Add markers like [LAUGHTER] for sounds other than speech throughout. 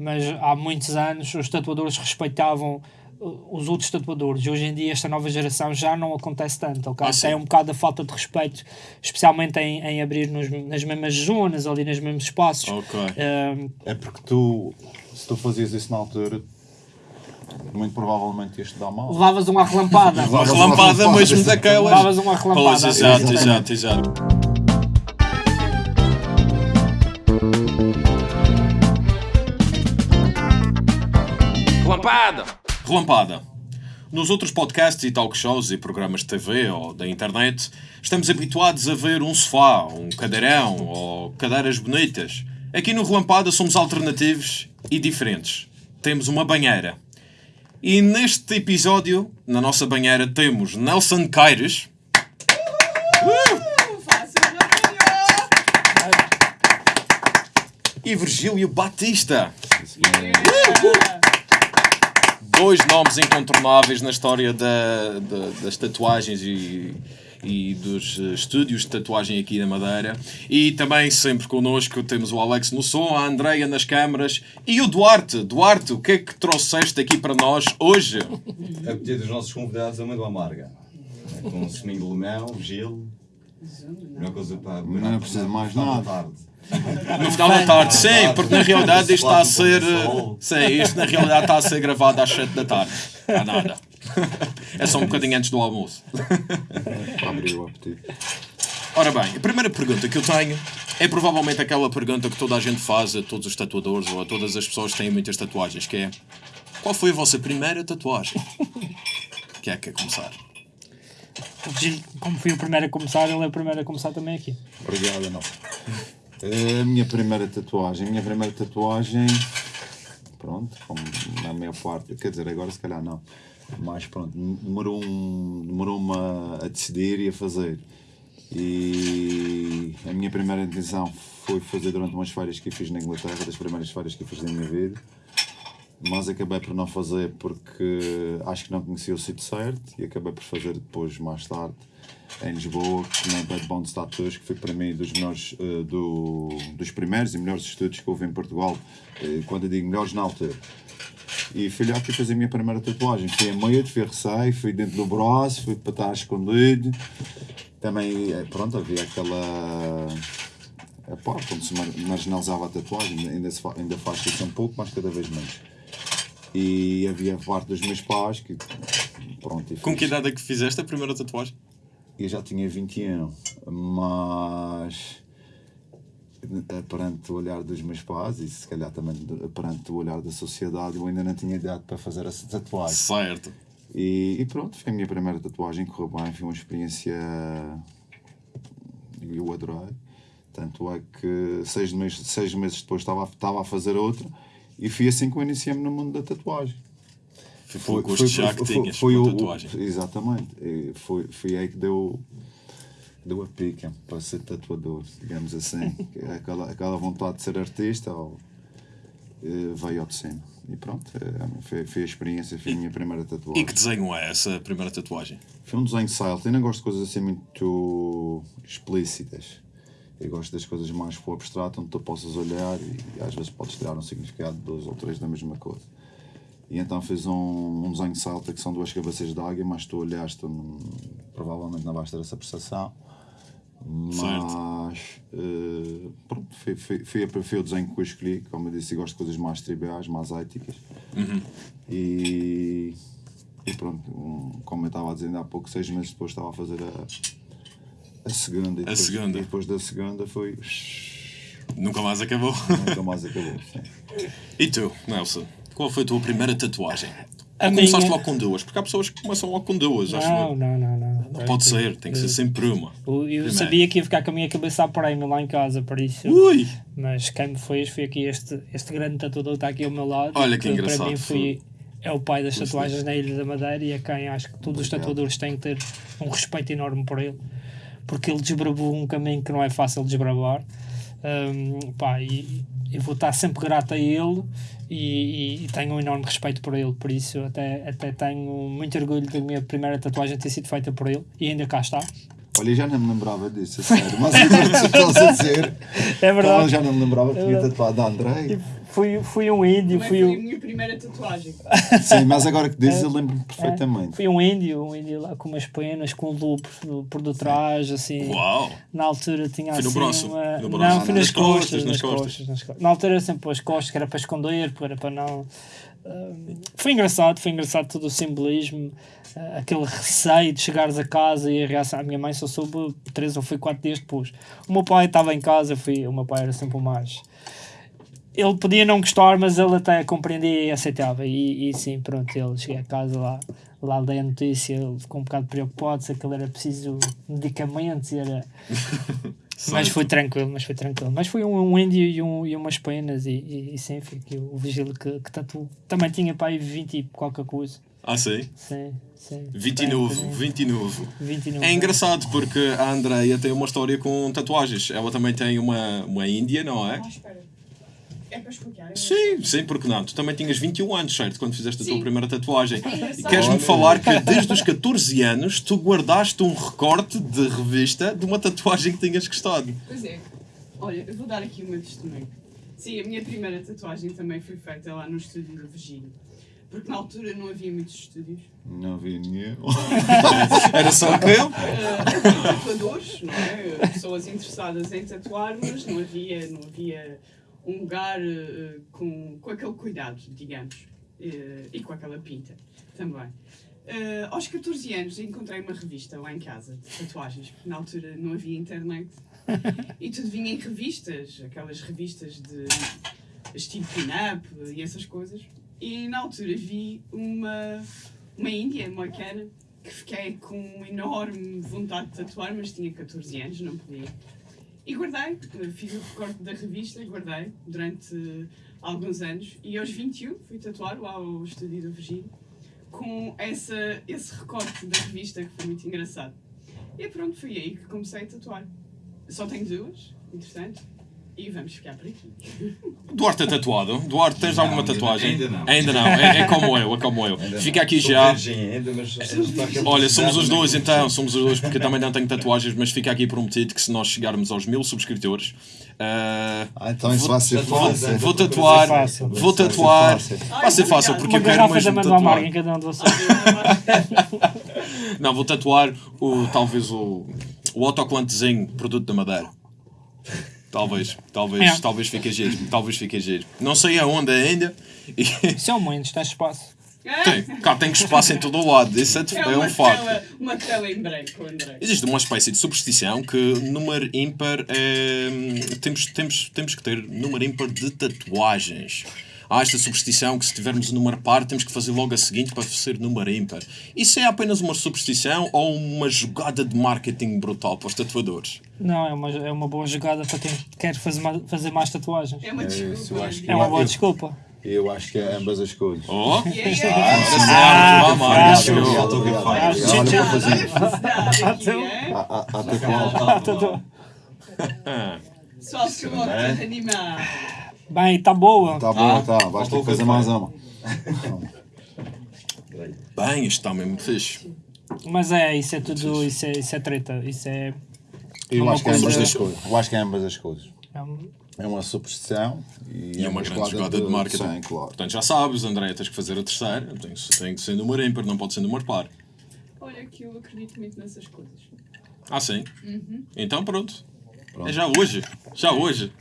mas há muitos anos os tatuadores respeitavam uh, os outros tatuadores. Hoje em dia, esta nova geração já não acontece tanto. Okay? Ah. Tem um bocado a falta de respeito, especialmente em, em abrir nos, nas mesmas zonas, ali nos mesmos espaços. Ok. Um, É porque tu, se tu fazias isso na altura, muito provavelmente ias te dar mal. levavas uma relampada. Uma relampada mesmo daquelas. Levavas uma relampada. Pois, exato, exato, exato. Relampada! Relampada. Nos outros podcasts e talk shows e programas de TV ou da internet, estamos habituados a ver um sofá, um cadeirão ou cadeiras bonitas. Aqui no Relampada somos alternativos e diferentes. Temos uma banheira. E neste episódio, na nossa banheira, temos Nelson Caires. E Virgílio Batista. Dois nomes incontornáveis na história da, da- das tatuagens e, e dos eh, estúdios de tatuagem aqui na Madeira. E também sempre connosco temos o Alex no som, a Andreia nas câmaras e o Duarte. Duarte, o que é que trouxeste aqui para nós hoje? A pedido dos nossos convidados, a uma do amarga. Com suminho de limão, gelo. Melhor coisa para. Não precisa de mais nada. tarde. No final da tarde, sim, porque na realidade isto está a ser. Sim, isto na realidade está a ser gravado às 7 da tarde. Não há nada. É só um bocadinho antes do almoço. Para abrir o apetite. Ora bem, a primeira pergunta que eu tenho é provavelmente aquela pergunta que toda a gente faz a todos os tatuadores ou a todas as pessoas que têm muitas tatuagens, que é qual foi a vossa primeira tatuagem? Quem é que quer começar? O Gil, como fui o primeiro a começar, ele é o primeiro a começar também aqui. Obrigado, não. A minha primeira tatuagem, a minha primeira tatuagem, pronto, como na maior parte, quer dizer, agora se calhar não, mas pronto, demorou um, demorou-me a, a decidir e a fazer. E a minha primeira intenção foi fazer durante umas férias que fiz na Inglaterra, das primeiras férias que fiz na minha vida. Mas acabei por não fazer porque acho que não conhecia o sítio certo e acabei por fazer depois, mais tarde, em Lisboa, na Bad Bones Tattoos, que foi para mim dos melhores, eh, do, dos primeiros e melhores estúdios que houve em Portugal, eh, quando eu digo melhores na altura. E fui lá que fazer a minha primeira tatuagem. Fui a medo, fui a receio, fui dentro do braço, fui para estar escondido. Também, eh, pronto, havia aquela. A parte onde se mar- marginalizava a tatuagem, ainda, se fa- ainda faz isso um pouco, mas cada vez menos. E havia a parte dos meus pais que. Pronto, Com fiz. que idade é que fizeste a primeira tatuagem? Eu já tinha 21, mas eh, perante o olhar dos meus pais e se calhar também perante o olhar da sociedade, eu ainda não tinha idade para fazer essa tatuagem. Certo. E, e pronto, foi a minha primeira tatuagem, correu bem, foi uma experiência e eu adorei. Tanto é que seis meses, seis meses depois estava, a- estava a fazer outra e fui assim que eu iniciei-me no mundo da tatuagem. Foi pelo gosto já que tinhas foi o- tatuagem. o- exatamente. E Foi, foi aí que deu, deu a pica para ser tatuador, digamos assim. [LAUGHS] É aquela, aquela vontade de ser artista ou, veio ao de cima. E pronto, eh, foi, foi a experiência, foi a minha primeira tatuagem. E que desenho é essa primeira tatuagem? Foi um desenho silent. Eu não gosto de coisas assim muito explícitas. Eu gosto das coisas mais para o abstrato, onde tu possas olhar e às vezes podes tirar um significado de dois ou três da mesma coisa. E então fiz um, um desenho salta que são duas cabeças de águia, mas tu olhaste, hum, provavelmente não vais ter essa percepção. Mas eh, pronto, foi, foi, foi, foi o desenho que eu escolhi. Como eu disse, eu gosto de coisas mais triviais, mais éticas. E, e pronto, um, como eu estava a dizer há pouco, seis meses depois estava a fazer a, a segunda. E depois, segunda. E depois da segunda foi. Nunca mais acabou. Nunca mais acabou. sim. [LAUGHS] E tu, Nelson? Qual foi a tua primeira tatuagem? A Ou começaste minha- logo com duas? Porque há pessoas que começam logo com duas, acho Não, não, não, não. Não pode ser, tem que ser sempre uma. Eu, sabia que ia ficar com a minha cabeça a prémio lá em casa, por isso. Ui! Mas quem me fez foi aqui este, este grande tatuador que está aqui ao meu lado. Olha que Para engraçado, mim foi, é o pai das tatuagens na Ilha da Madeira e é quem acho que todos os Obrigado. tatuadores têm que ter um respeito enorme por ele. Porque ele desbravou um caminho que não é fácil de desbravar. Hum, pá, e eu vou estar sempre grato a ele e, e- e tenho um enorme respeito por ele. Por isso, até, até tenho muito orgulho da minha primeira tatuagem ter sido feita por ele e ainda cá está. Olha, eu já não me lembrava disso, a sério. Mas [LAUGHS] que estás a dizer. É verdade. Eu já não me lembrava que tinha verdade. tatuado a André. Fui, fui um índio, Também fui foi a um, minha primeira tatuagem. [LAUGHS] Sim, mas agora que dizes, eu lembro-me perfeitamente. fui um índio, um índio lá com umas penas, com lupos por, por detrás, assim. Uau! Na altura tinha Foi no assim braço? uma... No braço? Não, fui Nas nas, costas, costas, nas costas. costas, nas costas. Na altura era sempre as costas, que era para esconder, era para não... Ah, foi engraçado, foi engraçado todo o simbolismo, ah, aquele receio de chegares a casa e a reação. A minha mãe só soube três ou foi quatro dias depois. O meu pai estava em casa, fui, o meu pai era sempre o mais. Ele podia não gostar, mas ele até compreendia e aceitava. E, e sim, pronto, ele cheguei a casa lá, lá dei a notícia, ele ficou um bocado preocupado se aquilo era preciso medicamentos era. [LAUGHS] mas foi tranquilo, mas foi tranquilo. Mas foi um, um índio e, um, e umas penas e, e, e sim, foi aqui o vigílio que, que tatuou. Também tinha para aí 20 e qualquer coisa. Ah, sim? Sim, sim. 29, Tem, tem. 29. 29. É engraçado porque a Andreia tem uma história com tatuagens. Ela também tem uma, uma Índia, não é? Ah, espera. É para explicar? é? Sim, sim, porque não? Tu também tinhas 21 anos, certo? Quando fizeste a tua Sim. primeira tatuagem. E engraçado. queres-me falar que desde os 14 anos tu guardaste um recorte de revista de uma tatuagem que tinhas gostado. Pois é. Olha, eu vou dar aqui uma testemunho. Sim, a minha primeira tatuagem também foi feita lá no estúdio do Virgílio. Porque na altura não havia muitos estúdios. Não vi nenhum. [LAUGHS] Era só que eu? Ah, havia tatuadores, não é? Pessoas interessadas em tatuar, mas não havia, não havia um lugar eh, com, com aquele cuidado, digamos. eh, e com aquela pinta também. Eh, aos 14 anos encontrei uma revista lá em casa de tatuagens, porque na altura não havia internet. E tudo vinha em revistas, aquelas revistas de estilo pin-up e essas coisas. E na altura vi uma, uma índia, uma que fiquei com enorme vontade de tatuar, mas tinha 14 anos, não podia. E guardei, fiz o recorte da revista, guardei durante alguns anos. E aos 21 fui tatuar lá ao estúdio do Virgílio com essa, esse recorte da revista que foi muito engraçado. E pronto, foi aí que comecei a tatuar. Só tenho duas, interessante. E vamos ficar por aqui. Duarte é tatuado. Duarte, tens Não, alguma ainda- tatuagem? ainda não. Ainda não. É, é como eu, é como eu. Ainda Fica não. aqui Sou já. ainda, mas Olha, somos os dois então, somos os dois, porque eu também não tenho tatuagens, mas fica aqui prometido que se nós chegarmos aos mil subscritores, ah, Ah, então isso vai ser Vou- fácil. vou tatuar, Fácil. vou Vai ser tatuar, fácil. vai ser fácil porque uma eu quero mesmo Amarga em tatuar. cada um de vocês. Não, vou tatuar o, talvez o, o autocolantezinho, produto da Madeira. Talvez, talvez, É. talvez fique giro, talvez fique giro. Não sei aonde ainda. E, Isso é um momento, tens espaço. tem, cá tem espaço em todo o lado, isso é, É é um facto. tela, uma tela em branco, André. Existe uma espécie de superstição que número ímpar é. Temos, temos, temos que ter número ímpar de tatuagens. Há esta superstição que se tivermos o número par temos que fazer logo a seguinte para ser número ímpar. Isso é apenas uma superstição ou uma jogada de marketing brutal para os tatuadores? Não, é uma, é uma boa jogada para quem quer fazer mais, fazer mais tatuagens. É uma É desculpa. eu que- É uma boa Eu- desculpa. Eu acho que é ambas as coisas. Oh! Yeah, yeah. Ah, ah, Ah, sim, Olha, vou fazer. É? Há- tatuagem. Pessoal que gosta É? de animar. Bem, está boa. Tá bom, Ah, tá. Vais ter faltou que fazer mais uma. Bem, isto está mesmo fixe. Mas é, isso é tudo, isso é, isso é treta. Isso é. Eu acho que é ambas as coisas. Eu acho que é ambas as coisas. é um- É uma superstição e, E é uma grande jogada de marketing. Sim, claro. Portanto, já sabes, André, tens que fazer a terceira. Tem, tem que ser número ímpar, não pode ser número par. Olha que eu acredito muito nessas coisas. Ah, sim? Então pronto. Pronto. É já hoje. Já hoje.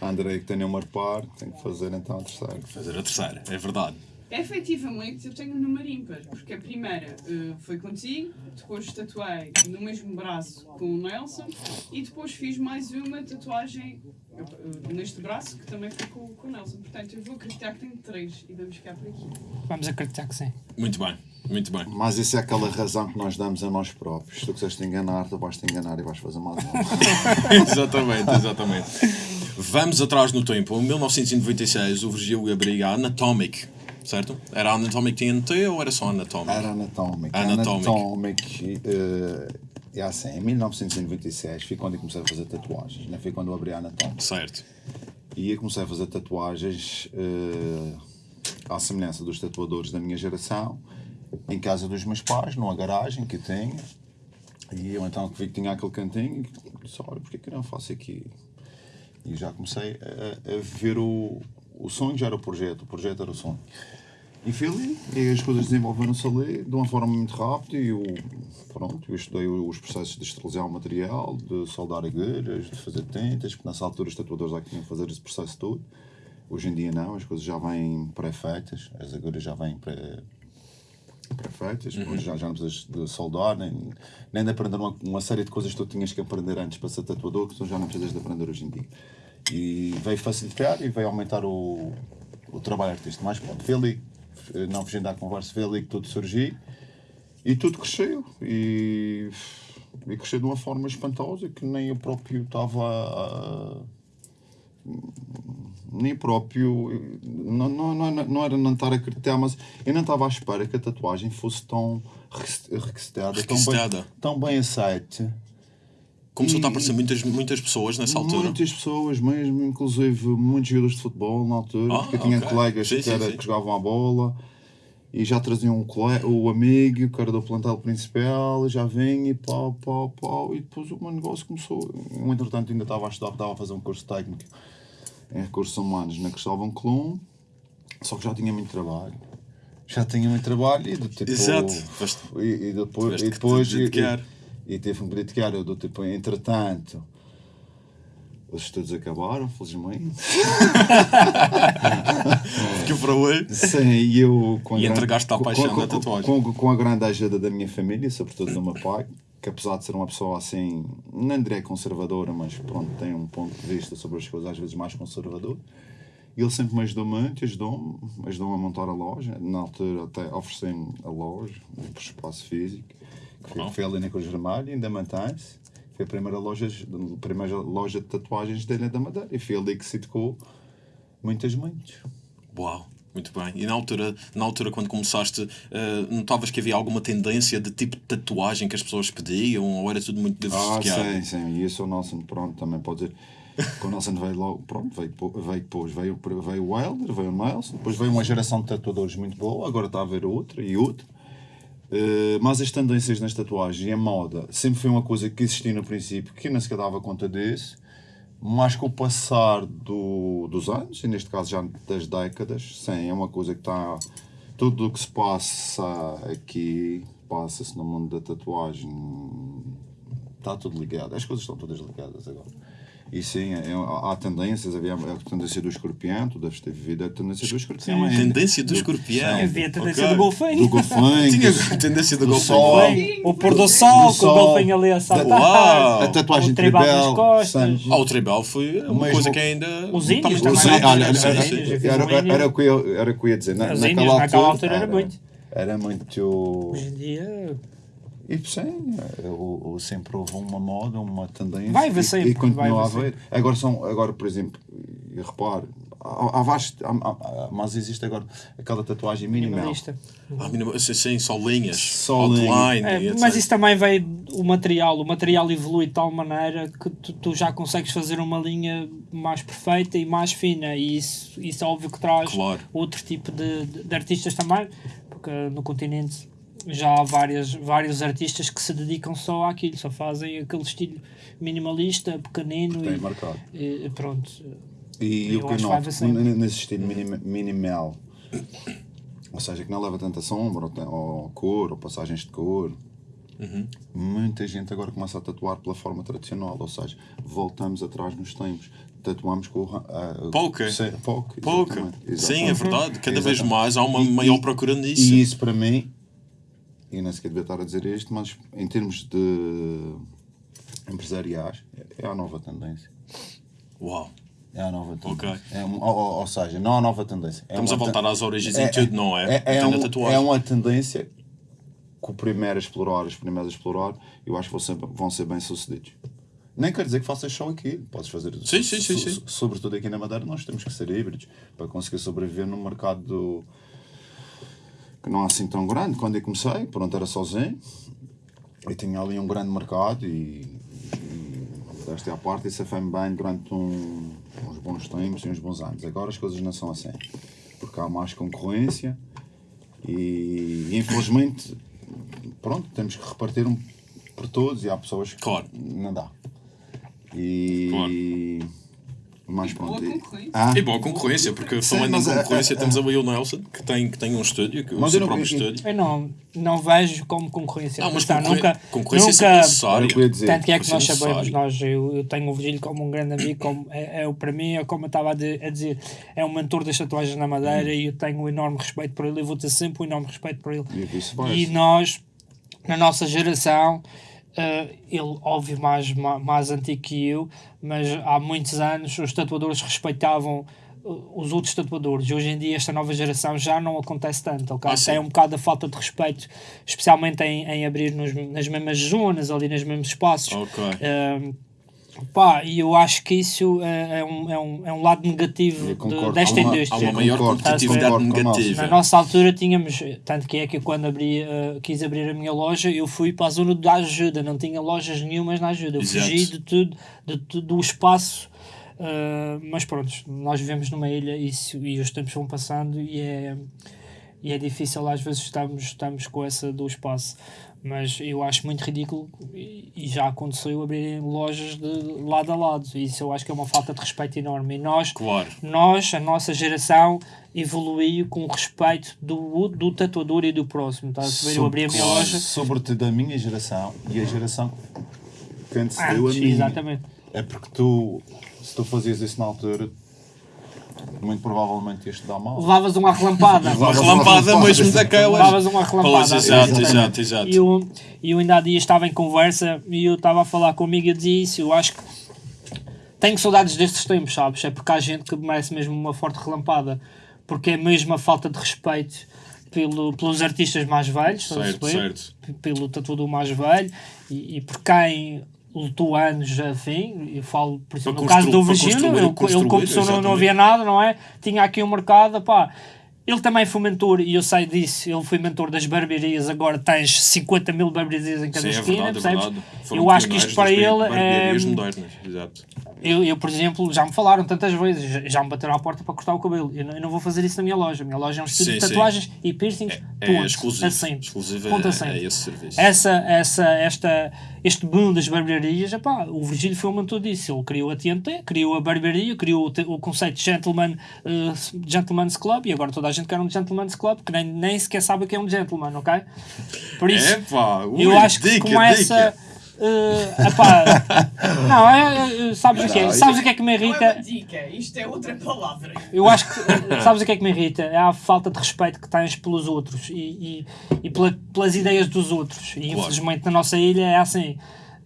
Andrei que tem número par, tem que fazer então a terceira. Fazer a terceira, é verdade. Efetivamente, eu tenho um número ímpar, porque a primeira eh, foi contigo, depois tatuei no mesmo braço com o Nelson e depois fiz mais uma tatuagem eh, neste braço que também foi com, com o Nelson. Portanto, eu vou acreditar que tenho três e vamos ficar por aqui. Vamos acreditar que sim. Muito bem, muito bem. Mas isso é aquela razão que nós damos a nós próprios. Se tu quiseres te enganar, tu vais te enganar e vais fazer mais [LAUGHS] uma. exatamente, exatamente. Vamos atrás no tempo. Em 1996, o Virgílio abriga a Anatomic, certo? Era Anatomic TNT ou era só Anatomic? Era Anatomic. Anatomic. Anatomic eh, é assim, em 1996 foi quando eu comecei a fazer tatuagens, né? foi quando eu abri a Anatomic. Certo. E eu comecei a fazer tatuagens eh, à semelhança dos tatuadores da minha geração, em casa dos meus pais, numa garagem que eu tenho. E eu então vi que tinha aquele cantinho e disse, olha, porquê que eu não faço aqui? E já comecei a, a ver o, o sonho, já era o projeto, o projeto era o sonho. E fui ali, e as coisas desenvolveram-se ali de uma forma muito rápida e eu, pronto, eu estudei os processos de esterilizar o material, de soldar agulhas, de fazer tintas, porque nessa altura os tatuadores já tinham que fazer esse processo todo. Hoje em dia não, as coisas já vêm pré-feitas, as agulhas já vêm pré, pré-feitas, hoje já, já não precisas de soldar, nem, nem de aprender uma, uma série de coisas que tu tinhas que aprender antes para ser tatuador, que tu já não precisas de aprender hoje em dia. E veio facilitar e veio aumentar o, o trabalho artístico. Mas pronto, foi ali, não fugindo à conversa, foi ali que tudo surgiu e tudo cresceu. E, e cresceu de uma forma espantosa que nem eu próprio estava nem próprio, não, não, não, era não estar a acreditar, mas eu não estava à espera que a tatuagem fosse tão requisitada, tão bem, tão bem aceite. Começou a E- aparecer muitas, muitas pessoas nessa altura. Muitas pessoas mesmo, inclusive muitos jogadores de futebol na altura, Ah, porque eu tinha ok. colegas Sim, que, sim, era- sim. que jogavam a bola e já traziam o, o amigo, que era do plantel principal, já vinha e pau, pau, pau, e depois o meu negócio começou. Eu, entretanto, ainda estava a estudar, estava a fazer um curso técnico em recursos humanos na Cristóvão Colombo, só que já tinha muito trabalho. Já tinha muito trabalho e tipo. Exato. E, e depois. E depois e. e, teve um que dedicar. Eu do tipo, entretanto. Os estudos acabaram, felizmente. [LAUGHS] Que para hoje. Sim, e eu com a E à com- paixão com- da tatuagem. Com, com a grande ajuda da minha família, sobretudo do meu pai, que apesar de ser uma pessoa assim, não direi conservadora, mas pronto, tem um ponto de vista sobre as coisas às vezes mais conservador. Ele sempre me ajudou muito, ajudou-me, ajudou-me a montar a loja. Na altura até ofereci-me a loja, o espaço físico, foi, foi ali na Cruz Vermelha, ainda mantém-se. Foi a primeira loja, a primeira loja de tatuagens dele da Madeira. E foi ali que se tocou muitas mentes. Uau, muito bem. E na altura, na altura quando começaste, eh, notavas que havia alguma tendência de tipo de tatuagem que as pessoas pediam ou era tudo muito Ah, diversificado? sim, sim. E isso o Nelson, pronto, também pode dizer. [LAUGHS] O Nelson veio logo, pronto, veio, veio depois, veio, veio o Wilder, veio o Nelson, depois veio uma geração de tatuadores muito boa, agora está a haver outra e outra. Eh, mas as tendências nas tatuagens e a moda sempre foi uma coisa que existia no princípio, que nem sequer dava conta disso, mas com o passar do, dos anos, e neste caso já das décadas, sim, é uma coisa que está. Tudo o que se passa aqui passa-se no mundo da tatuagem. Está tudo ligado. As coisas estão todas ligadas agora. E sim, é- há tendências, havia a tendência do escorpião, tu deves ter vivido a tendência do escorpião. ainda. Tendência do escorpião. Havia a tendência Ok. do golfinho. Do golfinho. [LAUGHS] Tinha a tendência do do golfinho. O pôr do sol, Do com o golfinho ali a saltar. Uau! A tatuagem O tribal nas costas. Ah, o tribal foi uma Mesmo- coisa que ainda. Os índios também. Presentes. olha, era, era, o que eu, era o que eu ia dizer. Na, Os naquela, índios, altura, naquela altura era muito. Era muito. Hoje em dia, E sim, eu, eu sempre houve uma moda, uma tendência. Vai haver e- sempre, E continua vai a haver. Agora, são, agora, por exemplo, e repare, há, há vasto- há- há- mas existe agora aquela tatuagem minimal. minimalista. Ah, sim, sim, só linhas. Só outline. É, mas isso também veio o material. O material evolui de tal maneira que tu, tu já consegues fazer uma linha mais perfeita e mais fina. E isso, isso é óbvio que traz Claro. outro tipo de, de, de artistas também, porque no continente já há várias, vários artistas que se dedicam só àquilo, só fazem aquele estilo minimalista, pequenino Tem e, marcado. e pronto. E o que noto, nesse estilo minim- minimal, ou seja, que não leva tanta sombra, ou, tem- ou cor, ou passagens de cor, Uhum. muita gente agora começa a tatuar pela forma tradicional, ou seja, voltamos atrás nos tempos, tatuamos com sim, poker, Pouca. exatamente, Sim, é verdade. Cada vez Exatamente. mais há uma E- maior procura nisso. E isso para mim, e nem sequer devia estar a dizer isto, mas em termos de empresariais, é a nova tendência. Uau. É a nova tendência. Ok. É um- ou, ou- seja, não a nova tendência. É Estamos a voltar ten- às origens e tudo, não é? É, na um- é uma tendência que o primeiro a explorar, os primeiros a explorar, eu acho que vão ser, vão ser bem sucedidos. Nem quer dizer que faças só aqui. Podes fazer. Sim, sim, sim, sim. Sobretudo aqui na Madeira, nós temos que ser híbridos para conseguir sobreviver num mercado do- que não é assim tão grande. Quando eu comecei, pronto, era sozinho. Eu tinha ali um grande mercado e, e desta é a parte, isso foi-me bem durante um- uns bons tempos e uns bons anos. Agora as coisas não são assim, porque há mais concorrência e, e, infelizmente, pronto, temos que repartir um por todos e há pessoas que Claro. não dá. E, Mas E boa pronto. e- concorrência. Ah? E boa concorrência, porque Sim, falando em é- concorrência, é- temos ali o Nelson, que tem, que tem um estúdio, que o seu eu não- próprio eu- estúdio. Eu não, não vejo como concorrência. Não, mas nunca, concorrência sempre nunca, necessária. Era o que eu ia dizer. Tanto que é que Isso é nós sabemos, nós, eu, eu tenho o Virgílio como um grande amigo, como é, é o para mim, é como eu estava a, de- a dizer, é um mentor das tatuagens na Madeira e eu tenho um enorme respeito por ele e vou ter sempre um enorme respeito por ele. E. E nós, na nossa geração, eh, ele, óbvio, mais, ma- mais antigo que eu, mas há muitos anos os tatuadores respeitavam eh, os outros tatuadores. Hoje em dia, esta nova geração já não acontece tanto, ok? Ah. Tem um bocado a falta de respeito, especialmente em, em abrir nos- nas mesmas zonas, ali nos mesmos espaços. Ok. Eh, pá, e eu acho que isso é, é um, é, um, é um lado negativo Eu de- concordo. desta Há uma- indústria. Há uma maior concordo, competitividade concordo negativa. Na nossa altura tínhamos, tanto que é que eu quando abri, eh, quis abrir a minha loja, eu fui para a zona da ajuda, não tinha lojas nenhumas na ajuda, eu Exato. fugi de tudo, de tudo do espaço, eh, mas pronto, nós vivemos numa ilha e, isso- e os tempos vão passando e é, e é difícil às vezes estamos, estamos com essa do espaço. Mas eu acho muito ridículo e já aconteceu abrirem lojas de lado a lado. E Isso eu acho que é uma falta de respeito enorme. E nós, Claro. nós, a nossa geração, evoluiu com o respeito do, do tatuador e do próximo. Tá? a ver? Eu abri a minha Sobre- loja Sobretudo a minha geração e a geração que antecedeu a antes, minha. exatamente. É porque tu, se tu fazias isso na altura, muito provavelmente ias te dar mal. Levavas uma relampada. Uma relampada mesmo daquelas. Levavas uma relampada. Pois, exato, exato, exato. E eu, e eu ainda há dias estava em conversa e eu estava a falar comigo e dizia isso. Eu acho que tenho saudades destes tempos, sabes? É porque há gente que merece mesmo uma forte relampada. Porque é mesmo a falta de respeito pelo, pelos artistas mais velhos, Certo, certo. Pelo tatuador mais velho e, e por quem lutou anos afim. Eu falo, por exemplo, no caso do Virgílio, construir- ele, ele começou, não, não havia nada, não é? Tinha aqui um mercado, pá. Ele também foi mentor, e eu sei disso, ele foi mentor das barbearias, agora tens 50 mil barbearias em cada Sim, é esquina, verdade, é percebes? verdade. Foram Eu acho que isto para ele é... barbearias modernas, exato. Eu, eu, por exemplo, já me falaram tantas vezes, já- me bateram à porta para cortar o cabelo. Eu não, eu não vou fazer isso na minha loja. A minha loja é um estúdio Sim, de sim. tatuagens e piercings, É ponto. exclusivo. Assim. Exclusivo Ponto é, assim. é esse serviço. Essa, essa, esta, este boom das barbearias, epá, o Virgílio foi um mentor disso. Ele criou a TNT, criou a barbearia, criou o, o conceito de gentleman, eh, Gentleman's Club e agora toda a gente quer um Gentleman's Club que nem, nem sequer sabe o que é um gentleman, ok? Por isso, Epá, ui, eu acho que dica, começa. dica. eh, epá, [LAUGHS] não, é, é, sabes o que é? Sabes o que é que me Não é uma irrita? dica, isto é outra palavra. Eu acho que, sabes o que é que me irrita? É a falta de respeito que tens pelos outros e, e, e pela- pelas ideias dos outros. E infelizmente na nossa ilha é assim.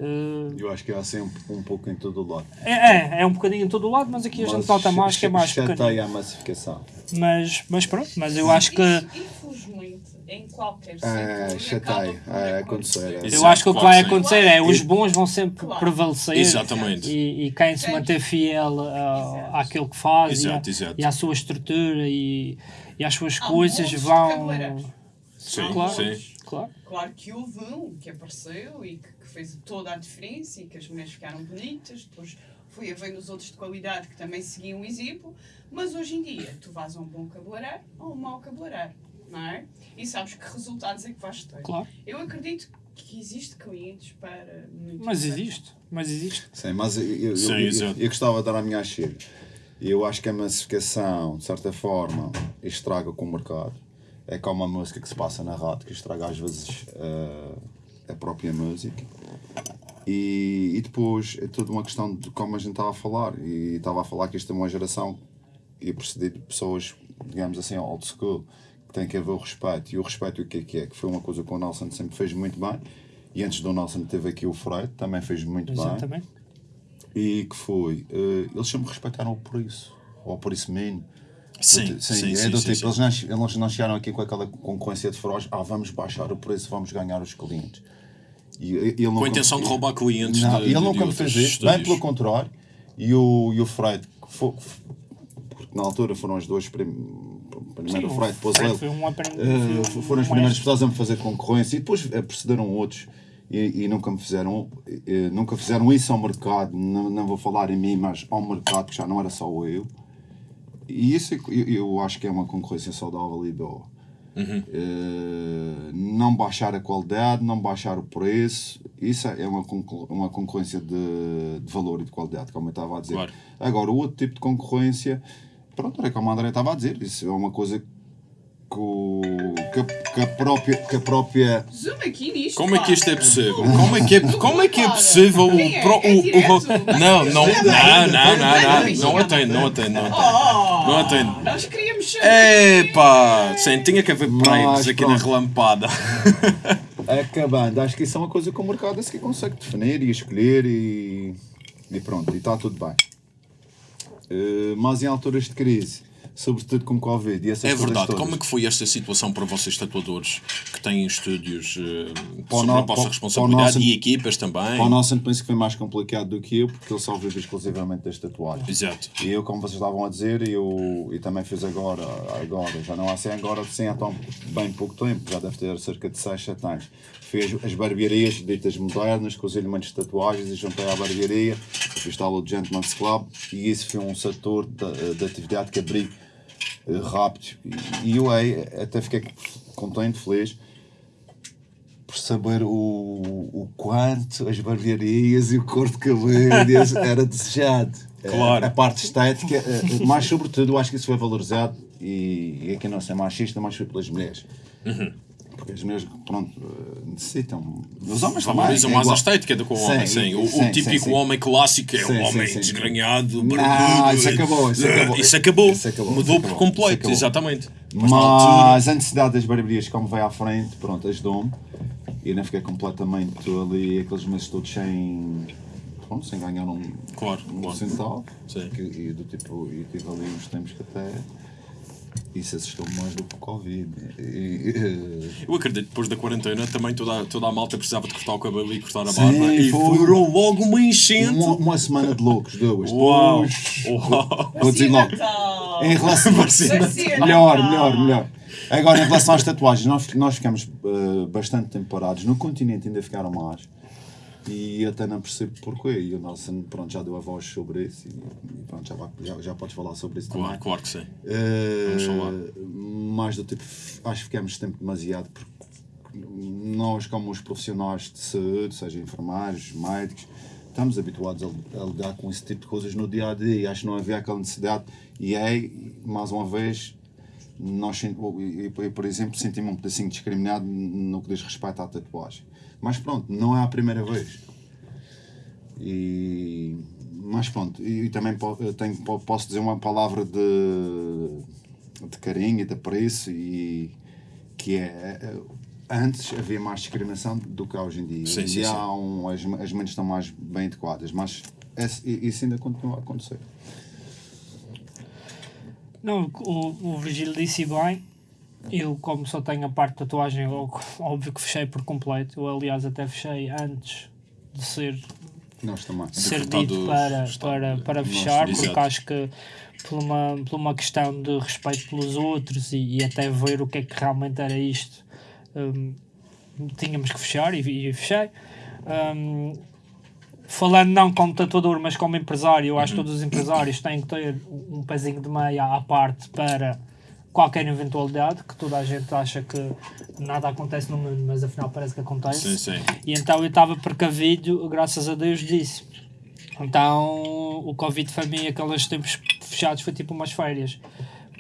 Eh, Eu acho que é assim um, um pouco em todo o lado. é, é, é um bocadinho em todo o lado, mas aqui a gente nota mais que é mais. Chateia a massificação. Mas, mas pronto, mas eu acho que. Infelizmente, em qualquer É, setor, chateia. por É, acontecer. acontecer. é. Eu acho que o que vai acontecer é os E- bons vão sempre Claro. prevalecer Exatamente. e, e quem se manter fiel a- àquilo que faz e, Exato, à- exato. e à sua estrutura e, e às suas Há coisas vão. Sim, Claro. sim. Claro. Claro que houve um que apareceu e que, que fez toda a diferença e que as mulheres ficaram bonitas, depois fui a ver nos outros de qualidade que também seguiam o exemplo, mas hoje em dia tu vais a um bom cabeleireiro ou a um mau cabeleireiro, não é? E sabes que resultados é que vais ter. Claro. Eu acredito que existe clientes para muito Mas existe. Mas existe. Sim, mas eu, eu, Sim, eu, eu, exato. eu gostava de dar a minha achilha. E eu acho que a massificação, de certa forma, estraga com o mercado. É como a música que se passa na rádio, que estraga às vezes eh, a própria música. E, e depois é tudo uma questão de como a gente estava a falar. E estava a falar que esta é uma geração e precedido de pessoas, digamos assim, old school, que tem que haver o respeito. E o respeito o que é que é? Que foi uma coisa que o Nelson sempre fez muito bem. E antes do Nelson teve aqui o Freud, também fez muito bem Exatamente. e que foi, eh, eles sempre respeitaram por isso, ou por isso mesmo. Sim, Do ti- sim, é sim, do sim, tipo, sim. Eles, não, eles não chegaram aqui com aquela concorrência de feroz, ah, vamos baixar o preço, vamos ganhar os clientes. E, e- ele Com a intenção de roubar clientes Não, de, ele nunca me fez isso, bem pelo contrário. E o, e o Freud, que foi, porque na altura foram as duas prim, primeiro Sim, o Freid, depois ele. foi um um foram as primeiras mestre. pessoas a me fazer concorrência e depois precederam outros e, e nunca me fizeram eh, nunca fizeram isso ao mercado não, não vou falar em mim mas ao mercado que já não era só eu e isso eu, acho que é uma concorrência saudável e boa Eh, não baixar a qualidade, não baixar o preço. Isso é uma, uma concorrência de, de valor e de qualidade, como eu estava a dizer. Claro. Agora, o outro tipo de concorrência, pronto, é como a André estava a dizer, isso é uma coisa que, que, a, que a própria. Que a própria Zoom aqui nisto. Como é que isto é possível? Como é que é, como é, que é possível o, é? pro- É o, o- Não, não, não, não, não, não, não atendo, não atendo, não atendo. Oh, Não atendo. Nós queríamos saber. Epá, sim, tinha que haver Mas aqui na relampada. [LAUGHS] acabando, acho que isso é uma coisa que o mercado se consegue definir e escolher e, e pronto, e está tudo bem. Eh, mas em alturas de crise, sobretudo com Covid e É verdade, todas, como é que foi esta situação para vocês tatuadores que têm estúdios eh, Para o sob no- a vossa responsabilidade nosso- e equipas também? Para o nosso penso que foi mais complicado do que eu, porque ele só vive exclusivamente das tatuagens. Exato. E eu, como vocês estavam a dizer, eu, eu também fiz agora, agora, já não há 100 agora, sim há tão bem pouco tempo, já deve ter cerca de 6, 7 anos. Fiz as barbearias ditas modernas, com os elementos de tatuagens e juntei à barbearia, fiz tal o Gentleman's Club, e isso foi um setor de, de atividade que abri eh, rápido. E, e eu aí até fiquei contente, feliz, por saber o, o quanto as barbearias e o corte de cabelo [LAUGHS] era desejado. Claro. A, a parte estética, eh, mais sobretudo, eu acho que isso foi valorizado e, e aqui não ser machista, mas foi pelas mulheres. Porque as mulheres, pronto, eh, necessitam. Os homens também. Valorizam é mais a igual. estética do que o homem, sim. O, o sim, típico sim, homem clássico é o sim, homem desgrenhado, Não, barbudo. isso acabou, isso acabou. Isso acabou. Isso acabou, Mudou isso por acabou, completo, isso acabou. exatamente. Mas, Mas a necessidade das barbearias, como veio à frente, pronto, ajudou-me. E ainda fiquei completamente ali, aqueles meses todos sem. Pronto, sem ganhar um, Claro, um claro. Sim. Que, e do tipo, e tive ali uns tempos que até. Isso assustou-me mais do que o Covid. E, Eu acredito que depois da quarentena também toda, a- toda a malta precisava de cortar o cabelo e cortar a Sim, barba. E foi. foram logo uma enchente. uma, uma semana de loucos, duas. Uau! Dois. Uau! Vou dizer logo. Natal. Em relação Vacina melhor, melhor, melhor. Agora, em relação às tatuagens, nós, nós ficamos eh, bastante tempo parados. No continente ainda ficaram mais. E até não percebo porquê. E o Nelson pronto, já deu a voz sobre isso. E, pronto, já, já, já podes falar sobre isso Claro, também. claro que sim. Falar. mais do tipo, acho que ficamos tempo demasiado porque nós, como os profissionais de saúde, seja enfermeiros, médicos, estamos habituados a, a lidar com esse tipo de coisas no dia a dia e acho que não havia aquela necessidade. E aí, mais uma vez, nós, eu, eu, eu, por exemplo, senti-me um pedacinho discriminado no que diz respeito à tatuagem. Mas pronto, não é a primeira vez. E, mas pronto, e, também tenho, po- posso dizer uma palavra de, de carinho e de apreço e que é eh, antes havia mais discriminação do que há hoje em dia. Sim, Hoje sim, sim. um, as, as mentes estão mais bem adequadas, mas isso ainda continua a acontecer. Não, o, o Virgílio disse bem. Eu, como só tenho a parte de tatuagem, eu, óbvio que fechei por completo. Eu, aliás, até fechei antes de ser, Nós também. de ser dito para, para, para fechar, porque exato. acho que por uma, por uma questão de respeito pelos outros e, e até ver o que é que realmente era isto, hum, tínhamos que fechar e, e fechei. Hum, falando não como tatuador, mas como empresário, eu acho que todos os empresários têm que ter um pezinho de meia à parte para qualquer eventualidade, que toda a gente acha que nada acontece no mundo, mas afinal parece que acontece. Sim, sim. E então eu estava precavido, graças a Deus, disso. Então o Covid foi mim, aqueles tempos fechados, foi tipo umas férias.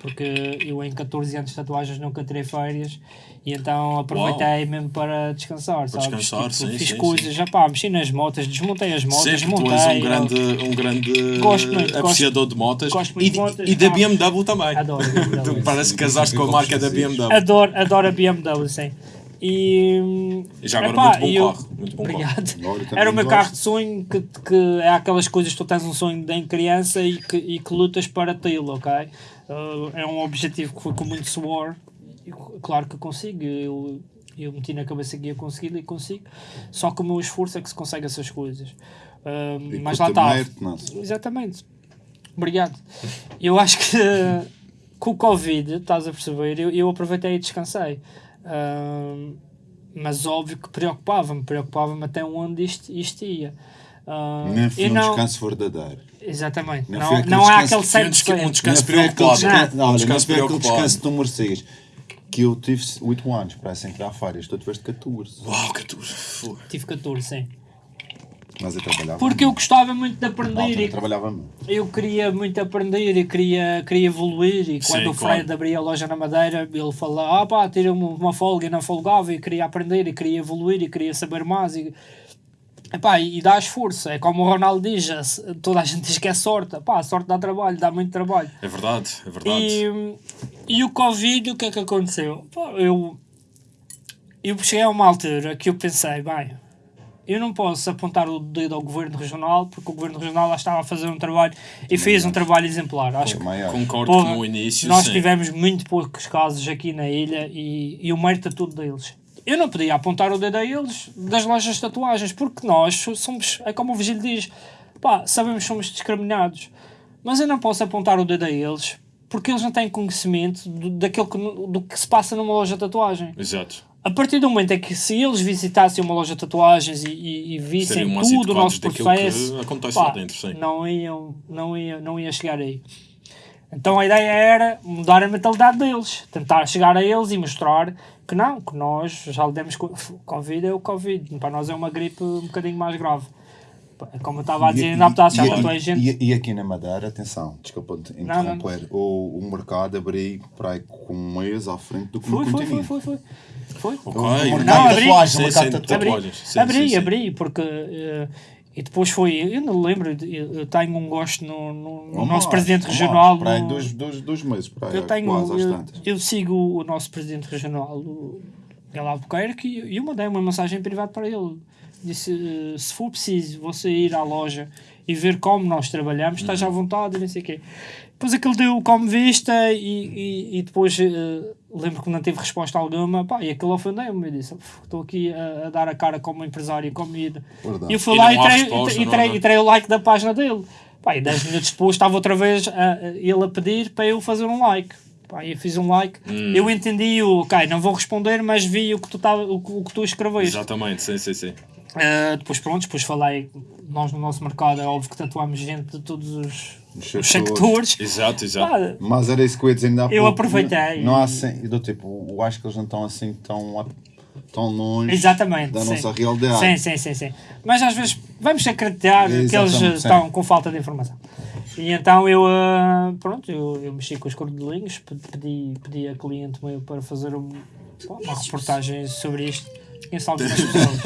Porque eu em 14 anos de tatuagens nunca tirei férias e então aproveitei mesmo para descansar, sabes? descansar, Tipo, sim, fiz sim, coisas, já pá, mexi nas motas, desmontei as motas, Sempre tu montei. és um grande, um grande Gosto muito, apreciador de motas gosto muito e, de motas, e da. BMW também. Adoro BMW. Tu [LAUGHS] parece que casaste com a marca da BMW. Adoro, adoro a BMW, sim. E, já agora, epá, muito bom eu- carro, muito bom Obrigado. Também Era o meu gosto. carro de sonho, que, que é aquelas coisas que tu tens um sonho de em criança e que, e que lutas para tê-lo, ok? Uh, é um objetivo que foi com muito suor. Claro que consigo. Eu, eu meti na cabeça que ia conseguir e consigo. Só que o meu esforço é que se consegue essas coisas. E mas lá está. Exatamente. Obrigado. Eu acho que [LAUGHS] com o Covid, estás a perceber, eu, eu aproveitei e descansei. Ahm, mas óbvio que preocupava-me, preocupava-me até onde isto, isto ia. Ahm, Nem foi um não, descanso verdadeiro. exatamente. Foi Não, aquele não há descanso- aquele Foi um um 100%. descanso Não foi preocupado. descanso- Não. não Descanso foi aquele preocupado. descanso que tu merecias. que eu tive 8 anos para sem criar férias, tu tiveste 14. Uau, 14. Fogo. Tive 14, sim. Mas eu trabalhava. Porque eu gostava muito de aprender eu trabalhava muito. eu queria muito aprender e queria, queria evoluir e quando Sim, o claro. Fred abria a loja na Madeira ele falava, ah pá, tira uma, uma folga e não folgava e queria aprender e queria evoluir e queria saber mais e, epá, e, e dá esforço, é como o Ronaldo diz toda a gente diz que é sorte, Epá, a sorte dá trabalho, dá muito trabalho É verdade, é verdade. e, e o Covid, o que é que aconteceu? Pá, eu, eu cheguei a uma altura que eu pensei, bem, eu não posso apontar o dedo ao governo regional, porque o governo regional lá estava a fazer um trabalho e fez um trabalho exemplar. Acho que Maior. Concordo Porra, que no início. nós sim. tivemos muito poucos casos aqui na ilha e, e o mérito é tudo deles. Eu não podia apontar o dedo a eles das lojas de tatuagens, porque nós somos, é como o Vigílio diz, pá, sabemos que somos discriminados, mas eu não posso apontar o dedo a eles porque eles não têm conhecimento do, daquilo que, do que se passa numa loja de tatuagem. Exato. A partir do momento em que se eles visitassem uma loja de tatuagens e, e, e vissem tudo o nosso que processo, acontece pá, lá dentro, sim. não iam, não ia, não ia chegar aí. Então a ideia era mudar a mentalidade deles, tentar chegar a eles e mostrar que não, que nós já lidamos com Covid é o Covid, para nós é uma gripe um bocadinho mais grave. Como eu estava a dizer, ainda há bocado já e, tatuei gente. e, e aqui na Madeira, atenção, desculpa te Não, não, interromper, O, o mercado abriu para aí com um mês à frente do que Foi, no foi, foi, foi, foi. Foi. Ok. O mercado Não, abri. tatuagens, o mercado sim, tatuagens. abri. Sim, abri, sim, abri, porque eh, e depois foi, eu não lembro, eu, tenho um gosto no, no- no nosso mais, presidente regional. mais, aí no- dois, dois, dois meses, para aí, eu tenho, quase eu, eu sigo o nosso presidente regional, o Miguel Albuquerque, e eu mandei uma mensagem privada para ele. Disse: eh, se for preciso você ir à loja e ver como nós trabalhamos, estás à Uhum. vontade, e não sei o quê. Depois aquele deu como vista e, e, e depois eh, lembro que não teve resposta alguma, pá, e aquilo ofendeu-me. Eu disse: "Uf, estou aqui a, a dar a cara como empresário. Verdade. E eu fui E lá e resposta, e, e tirei o like da página dele. Pá, e 10 minutos depois estava outra vez a- a- ele a pedir para eu fazer um like. Pá, eu fiz um like. Hum. Eu entendi o, ok, não vou responder, mas vi o que tu, tava, o, que- o que tu escreveste. Exatamente, sim, sim, sim. Ah, depois pronto, depois falei, nós no nosso mercado é óbvio que tatuamos gente de todos os, Os sectores. Exato, exato. Pá, Mas era isso que eu ia dizer ainda há Eu pouco. aproveitei. Não, não há assim, do tipo, eu acho que eles não estão assim tão, tão longe Exatamente. da sim. nossa realidade. Sim, sim, sim, sim. Mas às vezes vamos acreditar que eles sim. estão com falta de informação. E então eu, ah, pronto, eu, eu mexi com os cordelinhos, pe- pedi, pedi a cliente meu para fazer um- uma reportagem sobre isto. Conheço algumas pessoas.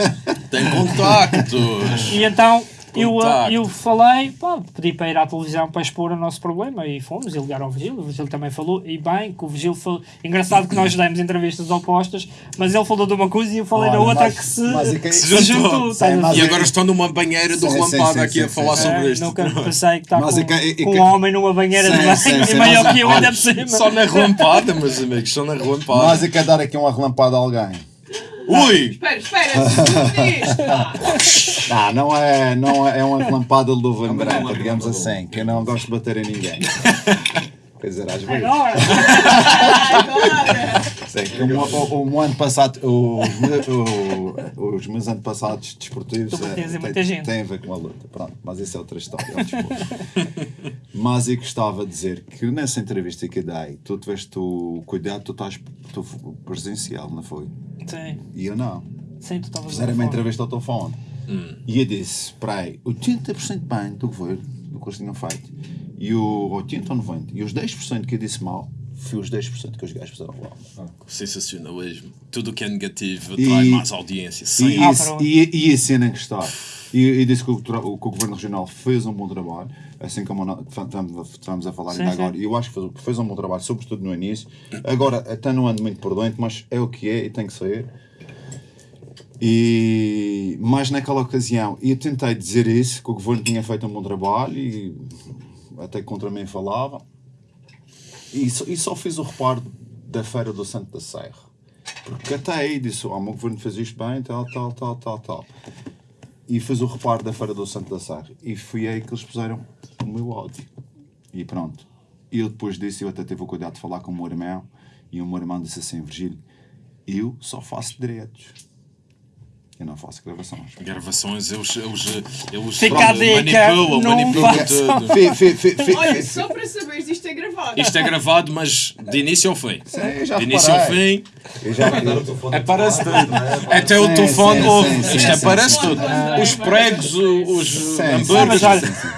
Tem contactos. E então eu, ah, eu falei, pá, pedi para ir à televisão para expor o nosso problema e fomos e ligaram ao Vigílio. O Vigílio também falou, e bem, que o Vigílio falou. Engraçado que nós demos entrevistas opostas, mas ele falou de uma coisa e eu falei da outra mas- que se, mas é que- se Se juntou. juntou. estás a Sim, mas ver? E agora estão numa banheira do relampada sim, aqui a falar sim, sobre É, isto. nunca pensei que está Mas com, é que- é que- com um homem numa banheira Sim, de banho sim, e maior que eu ainda por cima. Só na relampada, meus amigos, só na relampada. Mas eu quero dar aqui uma relampada a alguém. Ui! Espera, [LAUGHS] espera. Não, não é, não é, é uma relampada de luva Não, branca, é digamos assim, que eu não gosto de bater em ninguém. [LAUGHS] Quer dizer, às vezes. Agora, Agora. O, o, o ano passado, os, me- o- os meus antepassados desportivos Tu batias em muita têm, gente. têm a ver com a luta. Pronto, mas isso é outra história. é mas eu gostava de dizer que nessa entrevista que eu dei, tu tiveste o cuidado, tu estás tu, presencial, não foi? sim, E eu não. sim, tu estavas Fizeram a uma entrevista ao telefone. E eu disse, para aí, 80% bem do governo, do que eles tinham feito. E o 80 ou 90. E os 10% que eu disse mal, foi os 10% que os gajos fizeram mal. Sensacionalismo. Tudo o que é negativo E- atrai mais audiência. E, Sim. Ah, esse, pronto. e, e a cena que está. E, e disse que o, que o Governo Regional fez um bom trabalho, assim como estamos, estamos a falar Sim, ainda sim. agora. E eu acho que fez, fez um bom trabalho, sobretudo no início. Agora, até não ando muito por dentro, mas é o que é e tem que sair. E mais naquela ocasião, eu tentei dizer isso, que o governo tinha feito um bom trabalho e até contra mim falava. E só, e só fiz o reparo da Feira do Santo da Serra. Porque até aí disse, oh, o meu governo fez isto bem, tal, tal, tal, tal, tal. E fiz o reparo da Feira do Santo da Serra. E foi aí que eles puseram o meu ódio. E pronto. E eu depois disso, eu até tive o cuidado de falar com o meu irmão. E o meu irmão disse assim, Virgílio, eu só faço direitos. Eu não faço gravações. Gravações, eles, eles, eles Fica a dica, manipulam, não manipulam tudo. Olha, só para saberes, isto é gravado. Isto é gravado, mas de início ao fim. Sim, eu já De início ao fim, Eu já, telefone é tudo. falar, Até o telefone ouve. Isto é sim, parece sim. tudo. Os pregos, os hambúrgueres.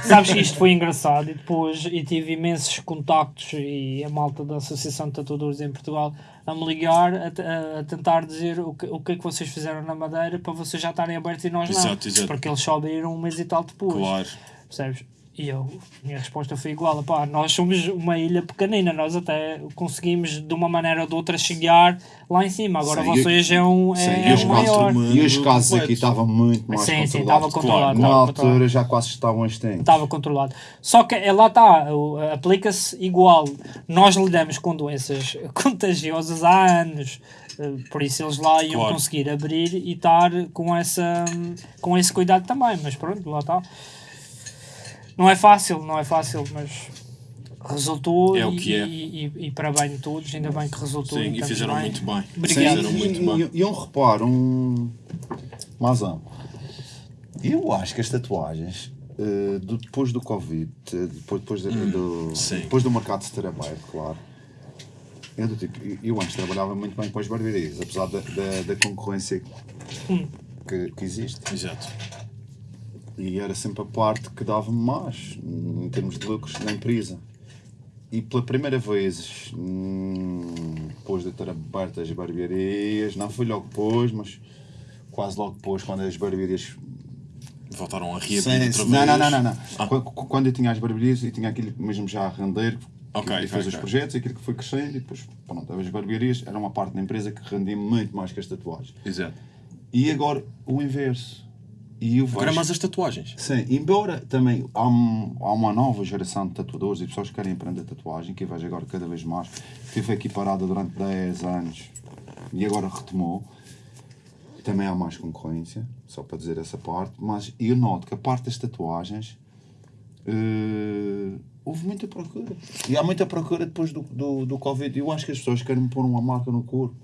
sabes que isto foi engraçado e depois eu tive imensos contactos e a malta da Associação de Tatuadores em Portugal a me ligar a- a tentar dizer o que, o que é que vocês fizeram na Madeira para vocês já estarem abertos e nós não. Exato, exato. Porque eles só abriram um mês e tal depois. Claro. Percebes? E eu, a minha resposta foi igual, pá, nós somos uma ilha pequenina, nós até conseguimos de uma maneira ou de outra chegar lá em cima, agora Sim, vocês é um, sim, é, e um os maior. casos E os casos aqui estavam muito mais Sim, sim, controlados. estava controlado, Na estava altura controlado. já quase estavam extintos. estava controlado. Só que eh, lá está, aplica-se igual. Nós lidamos com doenças [LAUGHS] contagiosas há anos. eh, Por isso eles lá iam Claro. conseguir abrir e estar com, essa, com esse cuidado também. Mas pronto, lá está. Não é fácil, não é fácil, mas resultou É o e, que é. e, e, e para bem de todos, ainda bem que resultou. Sim, e fizeram bem. muito bem. Obrigado. Fizeram Sim, muito e, bem. e- e um reparo, um. Mazão. Eu acho que as tatuagens, eh, do- depois do Covid, eh, depois, depois, de- do, Hum, sim. depois do mercado se ter aberto, claro. Eu, do tipo, eu antes trabalhava muito bem com as barbearias, apesar da, da, da concorrência Hum. que, que existe. Exato. E era sempre a parte que dava-me mais, em termos de lucros na empresa. E pela primeira vez, hum, depois de ter aberto as barbearias, não foi logo depois, mas quase logo depois, quando as barbearias. Voltaram a reabrir Sim, outra não, não, não, não. não. Ah. Quando, eu tinha as barbearias, eu tinha aquilo mesmo já a render, Ok, e fez ok, os projetos, aquilo que foi crescendo, e depois, pronto, as barbearias era uma parte da empresa que rendia muito mais que as tatuagens. Exato. E agora o inverso. E eu Agora vejo- mais as tatuagens. Sim, embora também há, um- há uma nova geração de tatuadores e pessoas que querem aprender tatuagem, que eu vejo agora cada vez mais, esteve aqui parada durante 10 anos e agora retomou. Também há mais concorrência, só para dizer essa parte, mas eu noto que a parte das tatuagens eh, houve muita procura. E há muita procura depois do, do, do Covid. Eu acho que as pessoas querem pôr uma marca no corpo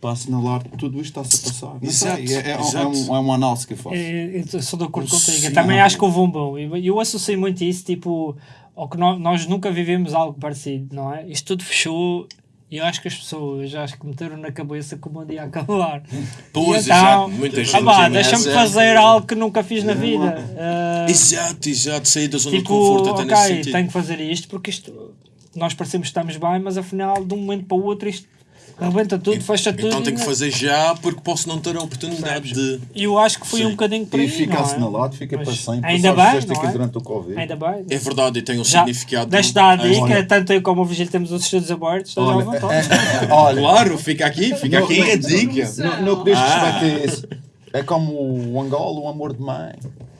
para assinalar que tudo isto está-se a passar. Exato, é, é, exato. é, um, é uma análise que eu faço. É, eu sou de acordo contigo. Sim. Também acho que houve um bom. Eu, eu associo muito isso, tipo, ao que nós, nós nunca vivemos algo parecido, não é? Isto tudo fechou e eu acho que as pessoas acho que meteram na cabeça que o mundo ia acabar. [LAUGHS] Pois, então, exato. Muita ah gente tem deixa-me fazer algo que nunca fiz na vida. Ah, Exato, exato. Sair da zona tipo, de conforto até nesse ok, sentido. tenho que fazer isto porque isto nós parecemos que estamos bem, mas afinal de um momento para o outro isto rebenta tudo, fecha tudo. Então tenho que não- fazer já porque posso não ter a oportunidade de. E eu acho que foi Sim. um bocadinho por E aí. fica não é? assinalado, fica para sempre. Ainda bem, não é? durante o Covid. Ainda bem. É verdade, e tem um Já, significado. deixa dar a dica, Olha. tanto eu como o Vigílio temos os estudos abertos, estás à vontade. é- é- olha, Claro, fica aqui, fica aqui a dica. no, que diz Ah. respeito a isso, é como o Angola, o amor de mãe,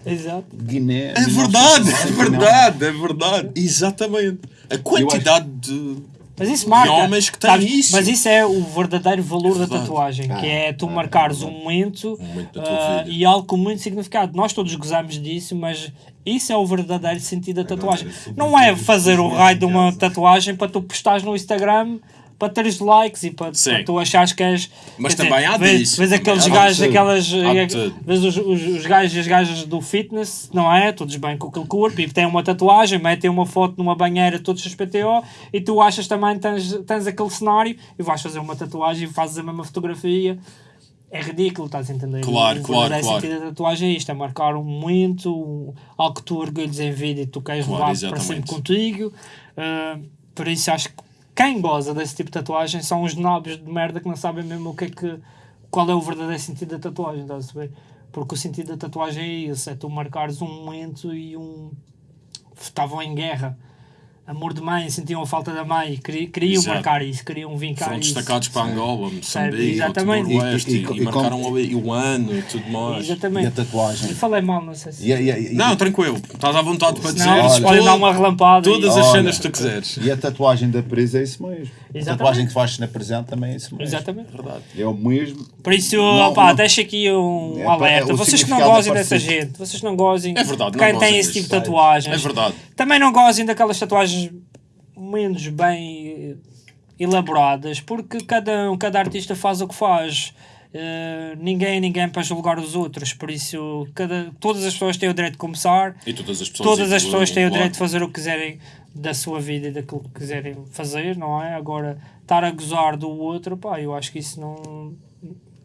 Exato. Guiné. É verdade, é verdade, é verdade. Exatamente. A quantidade de. Mas isso marca. homens que têm sabes? isso. Mas isso é o verdadeiro valor da Verdade. tatuagem, que é tu ah, marcares é um momento, Um momento da vida. e algo com muito significado. Nós todos gozamos disso, mas isso é o verdadeiro sentido da tatuagem. Não é fazer o raio de uma tatuagem para tu postares no Instagram para teres likes e para, para tu achares que és. Mas também há vês, disso. Vês aqueles gajos, aquelas. Eh. Vês os, os, os gajos e as gajas do fitness, não é? Todos bem com aquele corpo e têm uma tatuagem, metem uma foto numa banheira, todos XPTO, e tu achas também que tens, tens aquele cenário e vais fazer uma tatuagem e fazes a mesma fotografia. É ridículo, estás a entender? Claro, claro, claro. sentido da tatuagem é isto, é marcar um momento, um- algo que tu orgulhas em vida e tu queres Claro, levar para exatamente. sempre contigo. Ah, por isso acho que quem goza desse tipo de tatuagem são os nobres de merda que não sabem mesmo o que é que, qual é o verdadeiro sentido da tatuagem, estás a perceber? Porque o sentido da tatuagem é esse, é tu marcares um momento e um. Estavam em guerra. Amor de mãe, sentiam a falta da mãe, queri- queriam Exato. marcar isso, queriam vincar Foram isso. destaccados para Angola, Moçambique, exatamente. Timor-Leste E- e, e- e- e marcaram ali o ano e tudo mais. E a Exatamente. tatuagem. Eu falei mal, não sei se. E, e a- e- Não, tranquilo, estás à vontade para dizer. Olha. podem dar uma relampada. Todas e- as cenas que tu quiseres. e a tatuagem da presa é isso mesmo. A Exatamente. tatuagem que fazes na presente também é isso mesmo. Exatamente. Verdade. É o mesmo. Por isso, Não, pá, não. deixa aqui um É, pá, alerta. é, vocês que não significado é gozem dessa gente, vocês não gozem. É verdade, não Quem gozem tem esse tipo de tatuagens. É verdade. Também não gozem daquelas tatuagens menos bem elaboradas, porque cada, cada artista faz o que faz. eh, ninguém é ninguém para julgar os outros, por isso cada, todas as pessoas têm o direito de começar, E todas as pessoas. todas as pessoas têm o direito de fazer o que quiserem da sua vida e daquilo que quiserem fazer, não é? Agora, estar a gozar do outro, pá, eu acho que isso não,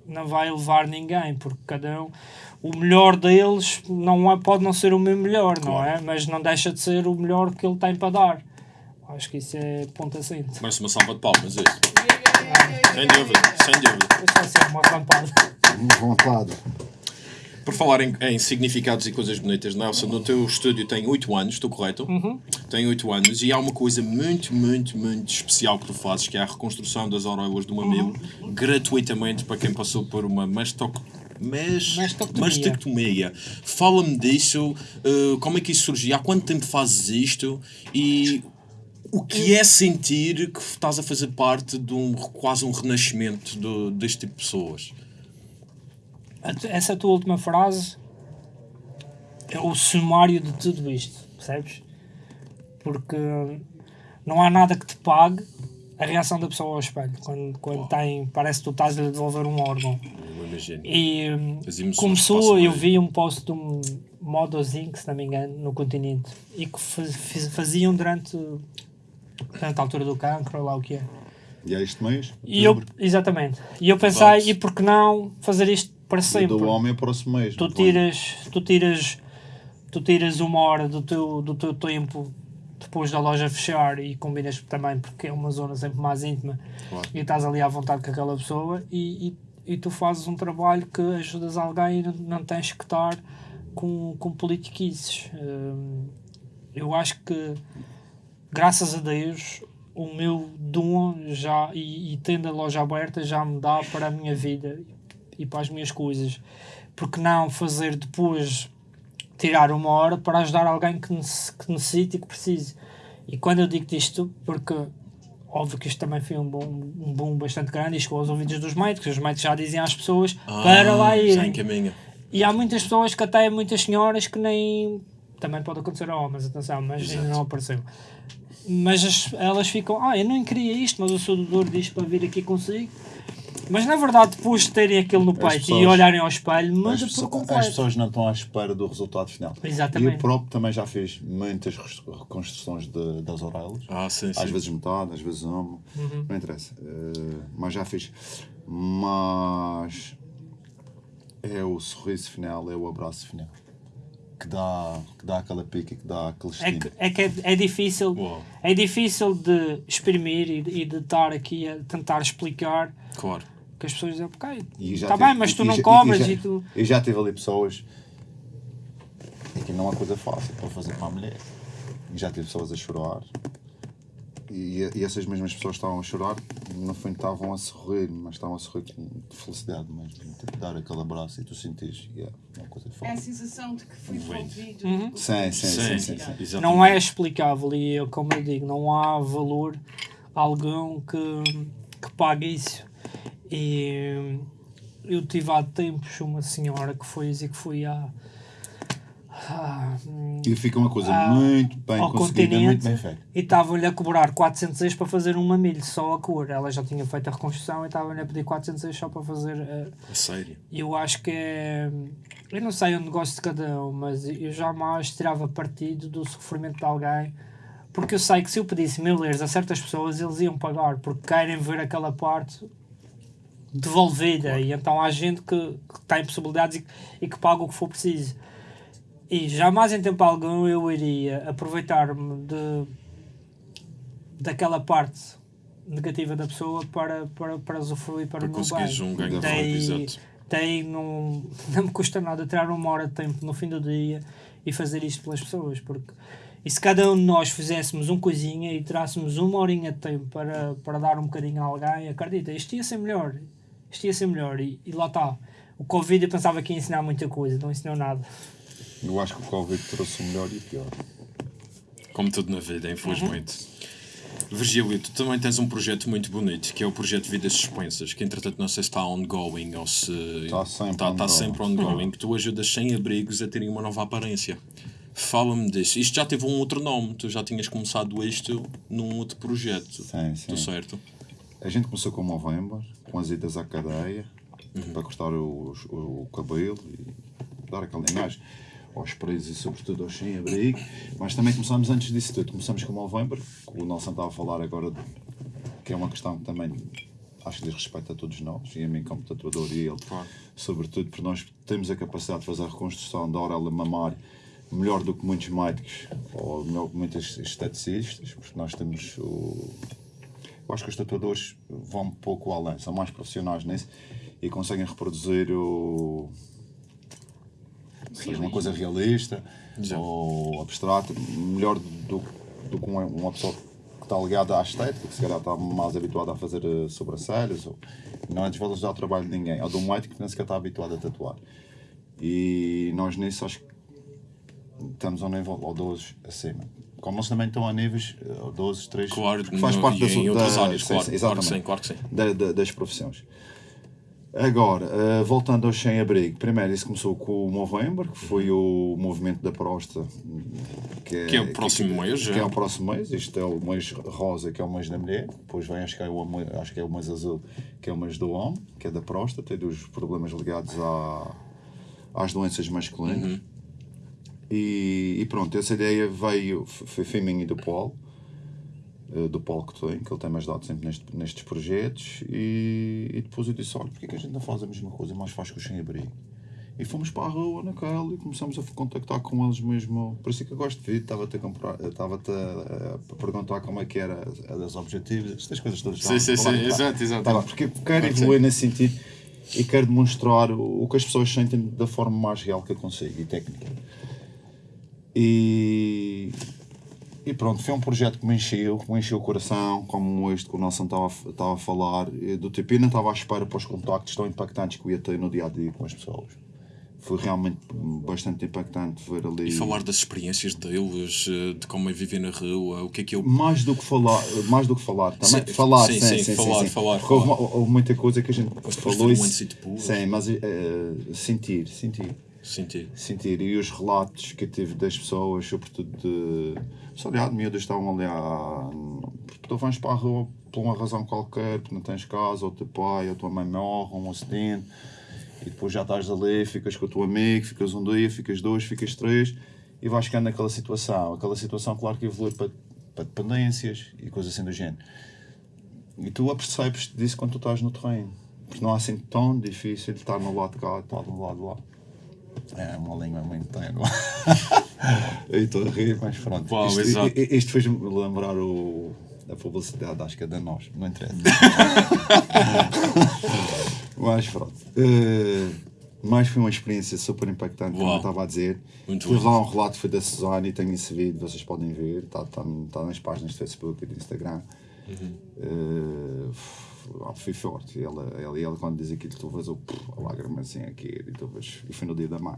não vai levar ninguém, porque cada um, o melhor deles não é, pode não ser o meu melhor, não Claro. é? Mas não deixa de ser o melhor que ele tem para dar. Acho que isso é ponto assente. Merece uma salva de palmas, isso. Yeah. Sem dúvida, sem dúvida. É só ser uma rampada. Vontade. Por falar em, em significados e coisas bonitas, Nelson, no teu estúdio tem 8 anos, estou correto? Tem 8 anos e há uma coisa muito, muito, muito especial que tu fazes, que é a reconstrução das auréolas do mamilo, gratuitamente para quem passou por uma mastoc... Mas... Mastectomia. mastectomia. Fala-me disso, eh, como é que isso surgiu, há quanto tempo fazes isto e o que é sentir que estás a fazer parte de um quase um renascimento do- deste tipo de pessoas? Essa tua última frase é o sumário de tudo isto, percebes? Porque não há nada que te pague a reação da pessoa ao espelho. Quando, quando tem, parece que tu estás a lhe devolver um órgão. Eu imagino. E começou, eu vi um post de um Modozinho, se não me engano, no continente, e que faziam durante, durante a altura do cancro, ou lá o que é. E é este mês? E eu, exatamente. E eu pensei, Vai-se. e por que não fazer isto para sempre? do homem é próximo mês. tu tiras, tu tiras, tu tiras uma hora do teu, do teu tempo depois da loja fechar e combinas também porque é uma zona sempre mais íntima Claro. e estás ali à vontade com aquela pessoa e, e, e tu fazes um trabalho que ajudas alguém e não, não tens que estar com, com politiquices. Hum, eu acho que graças a Deus o meu dom já e, e tendo a loja aberta já me dá para a minha vida e para as minhas coisas porque não fazer depois tirar uma hora para ajudar alguém que, que necessite e que precise e quando eu digo isto porque óbvio que isto também foi um boom, um boom bastante grande e chegou aos ouvidos dos médicos os médicos já dizem às pessoas para lá Ah, Já irem encaminha. e há muitas pessoas que até muitas senhoras que nem. Também pode acontecer a homens, atenção, mas ainda não apareceu. Mas as- elas ficam, ah, eu não queria isto, mas o seu doutor diz para vir aqui consigo. Mas na verdade, depois de terem aquilo no peito e pessoas- olharem ao espelho, As, muda por pessoas- as completo. pessoas não estão à espera do resultado final. Exatamente. E eu próprio também já fiz muitas reconstruções de- das auréolas. Ah, sim, sim. Às vezes metade, às vezes uma. Uhum. Não interessa. Eh, mas já fiz. Mas é o sorriso final, é o abraço final. Que dá, que dá aquela pica, que dá aquele É estímulo. que, é, que é, é difícil é difícil de exprimir e de, e de estar aqui a tentar explicar Claro. Que as pessoas dizem, ok, E já está bem, mas tu e não já- cobras já- e tu. Eu já tive ali pessoas. Aqui não é coisa fácil para fazer para a mulher. E já tive pessoas a chorar. E, e essas mesmas pessoas estavam a chorar, no fundo estavam a sorrir, mas estavam a sorrir com de felicidade mesmo. Tipo, dar aquele abraço e tu sentires que é uma coisa É a sensação de que fui envolvido. Uhum. Sim, sim, sim, sim, sim. não é explicável e eu, como eu digo, não há valor algum que, que pague isso. E eu tive há tempos uma senhora que foi dizer que foi à, à- E fica uma coisa Ah, muito bem ao conseguida, muito continente bem feita. e estavam-lhe a cobrar 400 euros para fazer um mamilho, só a cor. Ela já tinha feito a reconstrução e estavam-lhe a pedir 400 euros só para fazer eh, A sério. eu acho que é. Eu não sei o negócio de cada um, mas eu jamais tirava partido do sofrimento de alguém, porque eu sei que se eu pedisse mil euros a certas pessoas, eles iam pagar, porque querem ver aquela parte devolvida. E então há gente que, que tem possibilidades e, e que paga o que for preciso. E jamais em tempo algum eu iria aproveitar-me de, daquela parte negativa da pessoa para, para, para usufruir para, Para o meu bem. um ganho Daí-. Tem, não, [LAUGHS] não me custa nada tirar uma hora de tempo no fim do dia e fazer isto pelas pessoas, porque e se cada um de nós fizéssemos um coisinha e tirássemos uma horinha de tempo para, para dar um bocadinho a alguém, acredita, isto ia ser melhor, isto ia ser melhor e, e lá está. O Covid eu pensava que ia ensinar muita coisa, não ensinou nada. Eu acho que o Covid trouxe o melhor e o pior. Como tudo na vida, infelizmente. Virgílio, tu também tens um projeto muito bonito, que é o projeto Vidas Suspensas, que entretanto não sei se está ongoing ou se Está sempre está, está ongoing. sempre ongoing, que tu ajudas sem-abrigos a terem uma nova aparência. Fala-me disso. Isto já teve um outro nome, tu já tinhas começado isto num outro projeto. Sim, sim. Estou certo? A gente começou com o Movember, com as idas à cadeia, para cortar o, o, o cabelo e dar aquela imagem aos presos e sobretudo aos sem-abrigo. Mas também começámos antes disso tudo. Começamos com o Movember, que o Nelson estava a falar agora, de, que é uma questão que também acho que diz respeito a todos nós, e a mim como tatuador e ele, Claro. sobretudo porque nós temos a capacidade de fazer a reconstrução da orelha mamária melhor do que muitos médicos ou melhor que muitos esteticistas, porque nós temos o. Eu acho que os tatuadores vão um pouco além, são mais profissionais nisso e conseguem reproduzir o. Seja uma coisa realista Exato. ou abstrata, melhor do, do que uma, pessoa que está ligada à estética, que se calhar está mais habituada a fazer eh, sobrancelhas, ou não é desvalorizar o trabalho de ninguém, ou de um médico que nem sequer está habituado a tatuar. E nós nisso acho que estamos a um nível ou 12 acima. Como eles também estão a níveis eh, ou 12, 3, Claro, porque faz parte e da, em da- outras áreas, sim, claro, sim, claro que sim, claro que sim. da- da- das profissões. Agora, eh, voltando aos sem-abrigo, primeiro isso começou com o Movember, que foi o movimento da próstata, que é, Que é o próximo mês, que já. é o próximo mês. Isto é o mês rosa, que é o mês da mulher. Depois vem, acho que é o, mês- acho que é o mês azul, que é o mês do homem, que é da próstata e dos problemas ligados à, às doenças masculinas. Uhum. E, e pronto, essa ideia veio, foi, foi minha e do Paulo, eh, do Paulo que tem, que ele tem-me ajudado sempre neste, nestes projetos. E, e depois eu disse: olha, porquê que a gente não faz a mesma coisa, mas faz com os sem-abrigo? E fomos para a rua naquela e começamos a contactar com eles mesmo. Por isso é que eu gosto de vir, estava-te a, comprar- estava-te a, a perguntar como é que era os objetivos, estas coisas todas. Sim, sim, Estava a sim, falar, exato, exato. Tá porque quero evoluir nesse sentido e quero demonstrar o, o que as pessoas sentem da forma mais real que eu consigo e técnica. E, e pronto, foi um projeto que me encheu, que me encheu o coração, como este que o Nelson estava, a- estava a falar, do eu não estava à espera para os contactos tão impactantes que eu ia ter no dia a dia com as pessoas. Foi realmente bastante impactante ver ali. E falar das experiências deles, eh, de como é viver na rua, o que é que eu. mais do que falar, mais do que falar também. Sim, falar, sim, sim, sim, sim, falar, falar, Porque houve, houve muita coisa que a gente depois falou. e-. Sim, mas eh, sentir, sentir. Sentir. sentir. E os relatos que eu tive das pessoas, sobretudo de. Só de de miúdas estavam ali a. Tu vais para a rua por uma razão qualquer, porque não tens casa, ou teu pai, ou tua mãe morre, um acidente, e depois já estás ali, ficas com o teu amigo, ficas um dia, ficas dois, ficas três, e vais ficando naquela situação. Aquela situação, claro que evolui para, para dependências e coisas assim do género. E tu apercebes disso quando tu estás no terreno. Porque não é assim tão difícil estar no lado de cá estar do lado de lá. É uma língua muito tênue. [LAUGHS] Eu estou a rir, mas pronto. Uau, isto, exato. isto fez-me lembrar o, a publicidade, acho que é da nós, não interessa. [LAUGHS] mas pronto. Eh, mas foi uma experiência super impactante, como eu estava a dizer. Muito Tive lá um relato foi da Suzane e tenho esse vídeo, vocês podem ver, está tá, tá nas páginas do Facebook e do Instagram. Uhum. F- foi forte. Ela, ela, ela quando diz aquilo, tu vês a lágrima assim aqui, e tu vês, e foi no dia da mãe.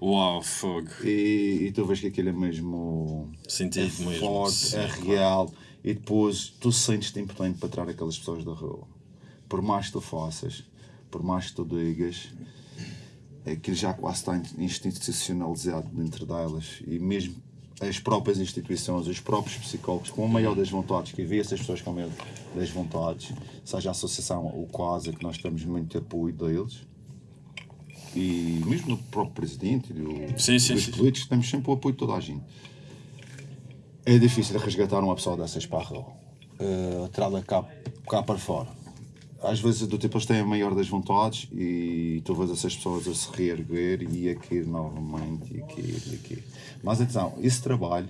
Uau, fogo. E, e tu vês que aquilo é mesmo Sentido é mesmo, forte, sim, é claro. real e depois tu sentes-te importante para tirar aquelas pessoas da rua. Por mais que tu faças, por mais que tu digas, aquilo já quase está institucionalizado dentro delas e mesmo as próprias instituições, os próprios psicólogos, com a maior das vontades, que vê essas pessoas com a maior das vontades, seja a associação, o quase, que nós temos muito apoio deles, e mesmo do próprio presidente e do, Sim, sim, dos sim. políticos, temos sempre o apoio de toda a gente. É difícil resgatar uma pessoa dessas para a rua, uh, trá-la cá, cá para fora. Às vezes, do tipo, eles têm a maior das vontades e tu vês essas pessoas a se reerguer e a cair novamente, e a cair, e cair. Mas atenção, esse trabalho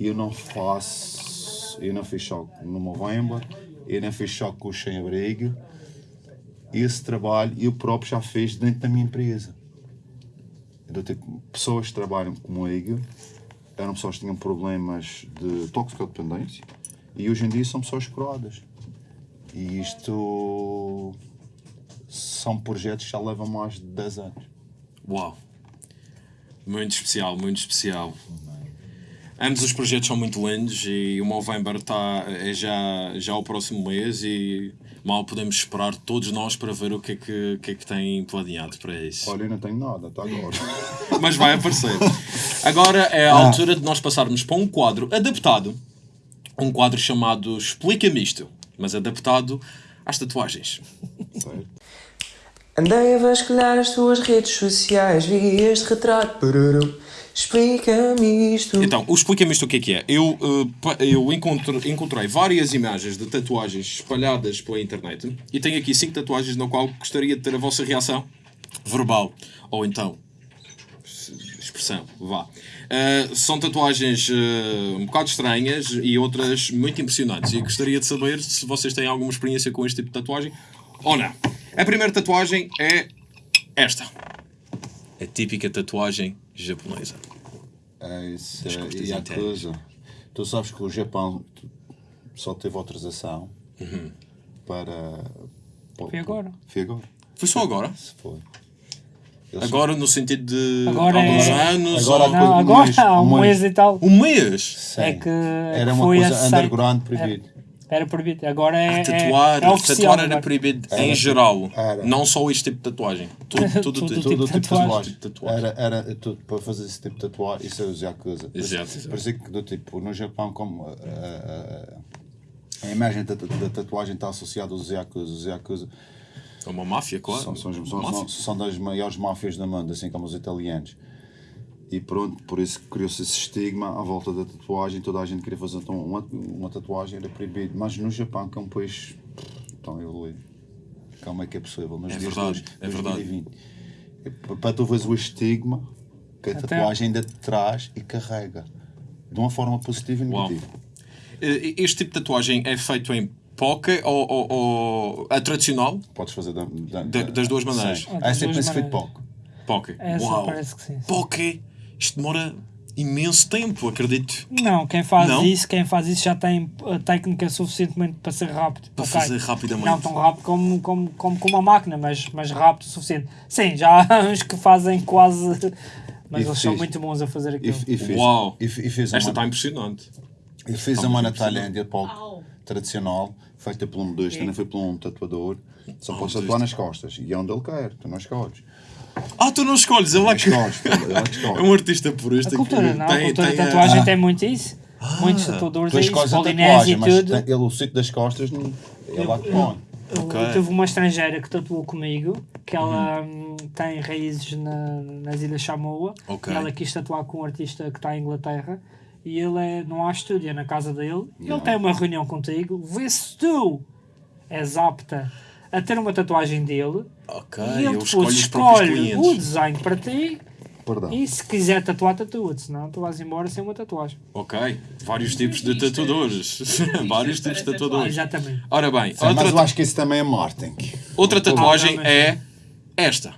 eu não faço, eu não fiz choque no Movember, eu não fiz choque com o sem-abrigo, esse trabalho eu próprio já fiz dentro da minha empresa. Do tipo, pessoas que trabalham comigo eram pessoas que tinham problemas de toxicodependência e hoje em dia são pessoas curadas. E isto são projetos que já levam mais de 10 anos. Uau. Muito especial, muito especial. Ambos os projetos são muito lindos e o Movember tá, é já, já o próximo mês e mal podemos esperar todos nós para ver o que é que, que, é que tem planeado para isso. Olha, eu não tenho nada, até agora. [LAUGHS] Mas vai aparecer. Agora é a altura de nós passarmos para um quadro adaptado. Um quadro chamado Explica-me isto, mas adaptado às tatuagens. Andei a vasculhar as tuas redes sociais, vi este retrato. Pururum. Explica-me isto. Então, o explica-me isto o que é que é. Eu, eh, eu encontro- encontrei várias imagens de tatuagens espalhadas pela internet e tenho aqui cinco tatuagens na qual gostaria de ter a vossa reação verbal ou então expressão, vá. Eh, são tatuagens eh, um bocado estranhas e outras muito impressionantes e gostaria de saber se vocês têm alguma experiência com este tipo de tatuagem ou não. A primeira tatuagem é esta. A típica tatuagem japonesa. É isso. É, e a internas. coisa. Tu sabes que o Japão só teve autorização Uhum. para. Foi agora. Foi agora. Foi só agora? Foi. Eles- Agora no sentido de Agora alguns é- anos Agora ou há Não, um agora mês, há um um mês mês. e tal. um mês Sim. É que Era uma foi coisa aceito. underground proibido. Era proibido. Agora é, é, tatuar, é oficial. tatuar era agora. proibido Era. em geral, Era. não só este tipo de tatuagem. Tudo, [LAUGHS] tudo, Tudo tudo. tipo Todo de o tipo de tatuagem. tatuagem. Tipo de tatuagem. Era, era tudo para fazer esse tipo de tatuagem, isso é os Yakuza. Exato, exato. Parecia que do tipo, no Japão, como uh, uh, a imagem da, da tatuagem está associada aos Yakuza. Os Yakuza É uma máfia, claro. são, são, são, Máfia. são, são das maiores máfias do mundo, assim como os italianos. E pronto, por isso que criou-se esse estigma à volta da tatuagem. Toda a gente queria fazer então, uma, uma tatuagem, era proibido. Mas no Japão, que é um país tão evoluído, como é que é possível? Nos É dias verdade, de hoje, é verdade. 2020. E p- Para tu veres o estigma que a Até- tatuagem ainda te traz e carrega. De uma forma positiva e Uau. negativa. Eh, Este tipo de tatuagem é feito em poke ou, ou, ou a tradicional? Podes fazer da- da- Da- das duas maneiras. Sim. Ah, É esse feito maneiras. pouco. Poke. Essa Uau. parece que sim. Poke. Isto demora imenso tempo, acredito. Não, quem faz Não? isso, quem faz isso já tem a técnica suficientemente para ser rápido. Para ok? fazer rapidamente. Não tão rápido como, como, como com uma máquina, mas, mas rápido o suficiente. Sim, já há [LAUGHS] uns que fazem quase. Mas E eles são fiz. muito bons a fazer aquilo. e fez, Uau. E, e fez Esta está impressionante. e fez Está uma muito na impressionante. Tailândia pouco Au. tradicional, feita por um modista, também foi por um tatuador. Só Ah, podes tatuar nas costas. E é onde ele quer, tu não escolhes. Ah, tu não escolhes, ele é Não que. escolhes, é que [LAUGHS] É um artista por A cultura, não, a cultura da a- tatuagem Ah. tem muito isso. Muitos tatuadores Tu é isso, escolhes a polinésia e mas tudo. tem- ele, o sítio das costas, não- ele lá que põe. Eu, Ok. eu tive uma estrangeira que tatuou comigo, que ela Uhum. hum, tem raízes na- nas Ilhas Samoa. Ok. E ela quis tatuar com um artista que está em Inglaterra. E ele é, não há estúdio, é na casa dele. Ele tem uma reunião contigo. Vê se tu és apta a ter uma tatuagem dele. Ok, e ele eu depois escolhe o design para ti. Perdão. E se quiser tatuar, tatua-te. Senão tu vais embora sem uma tatuagem. Ok, vários tipos de tatuadores. [LAUGHS] vários tipos de tatuadores. Exatamente. Ora bem, Sim, mas eu outra, acho que isso também é marketing. outra tatuagem Ah, não, é esta.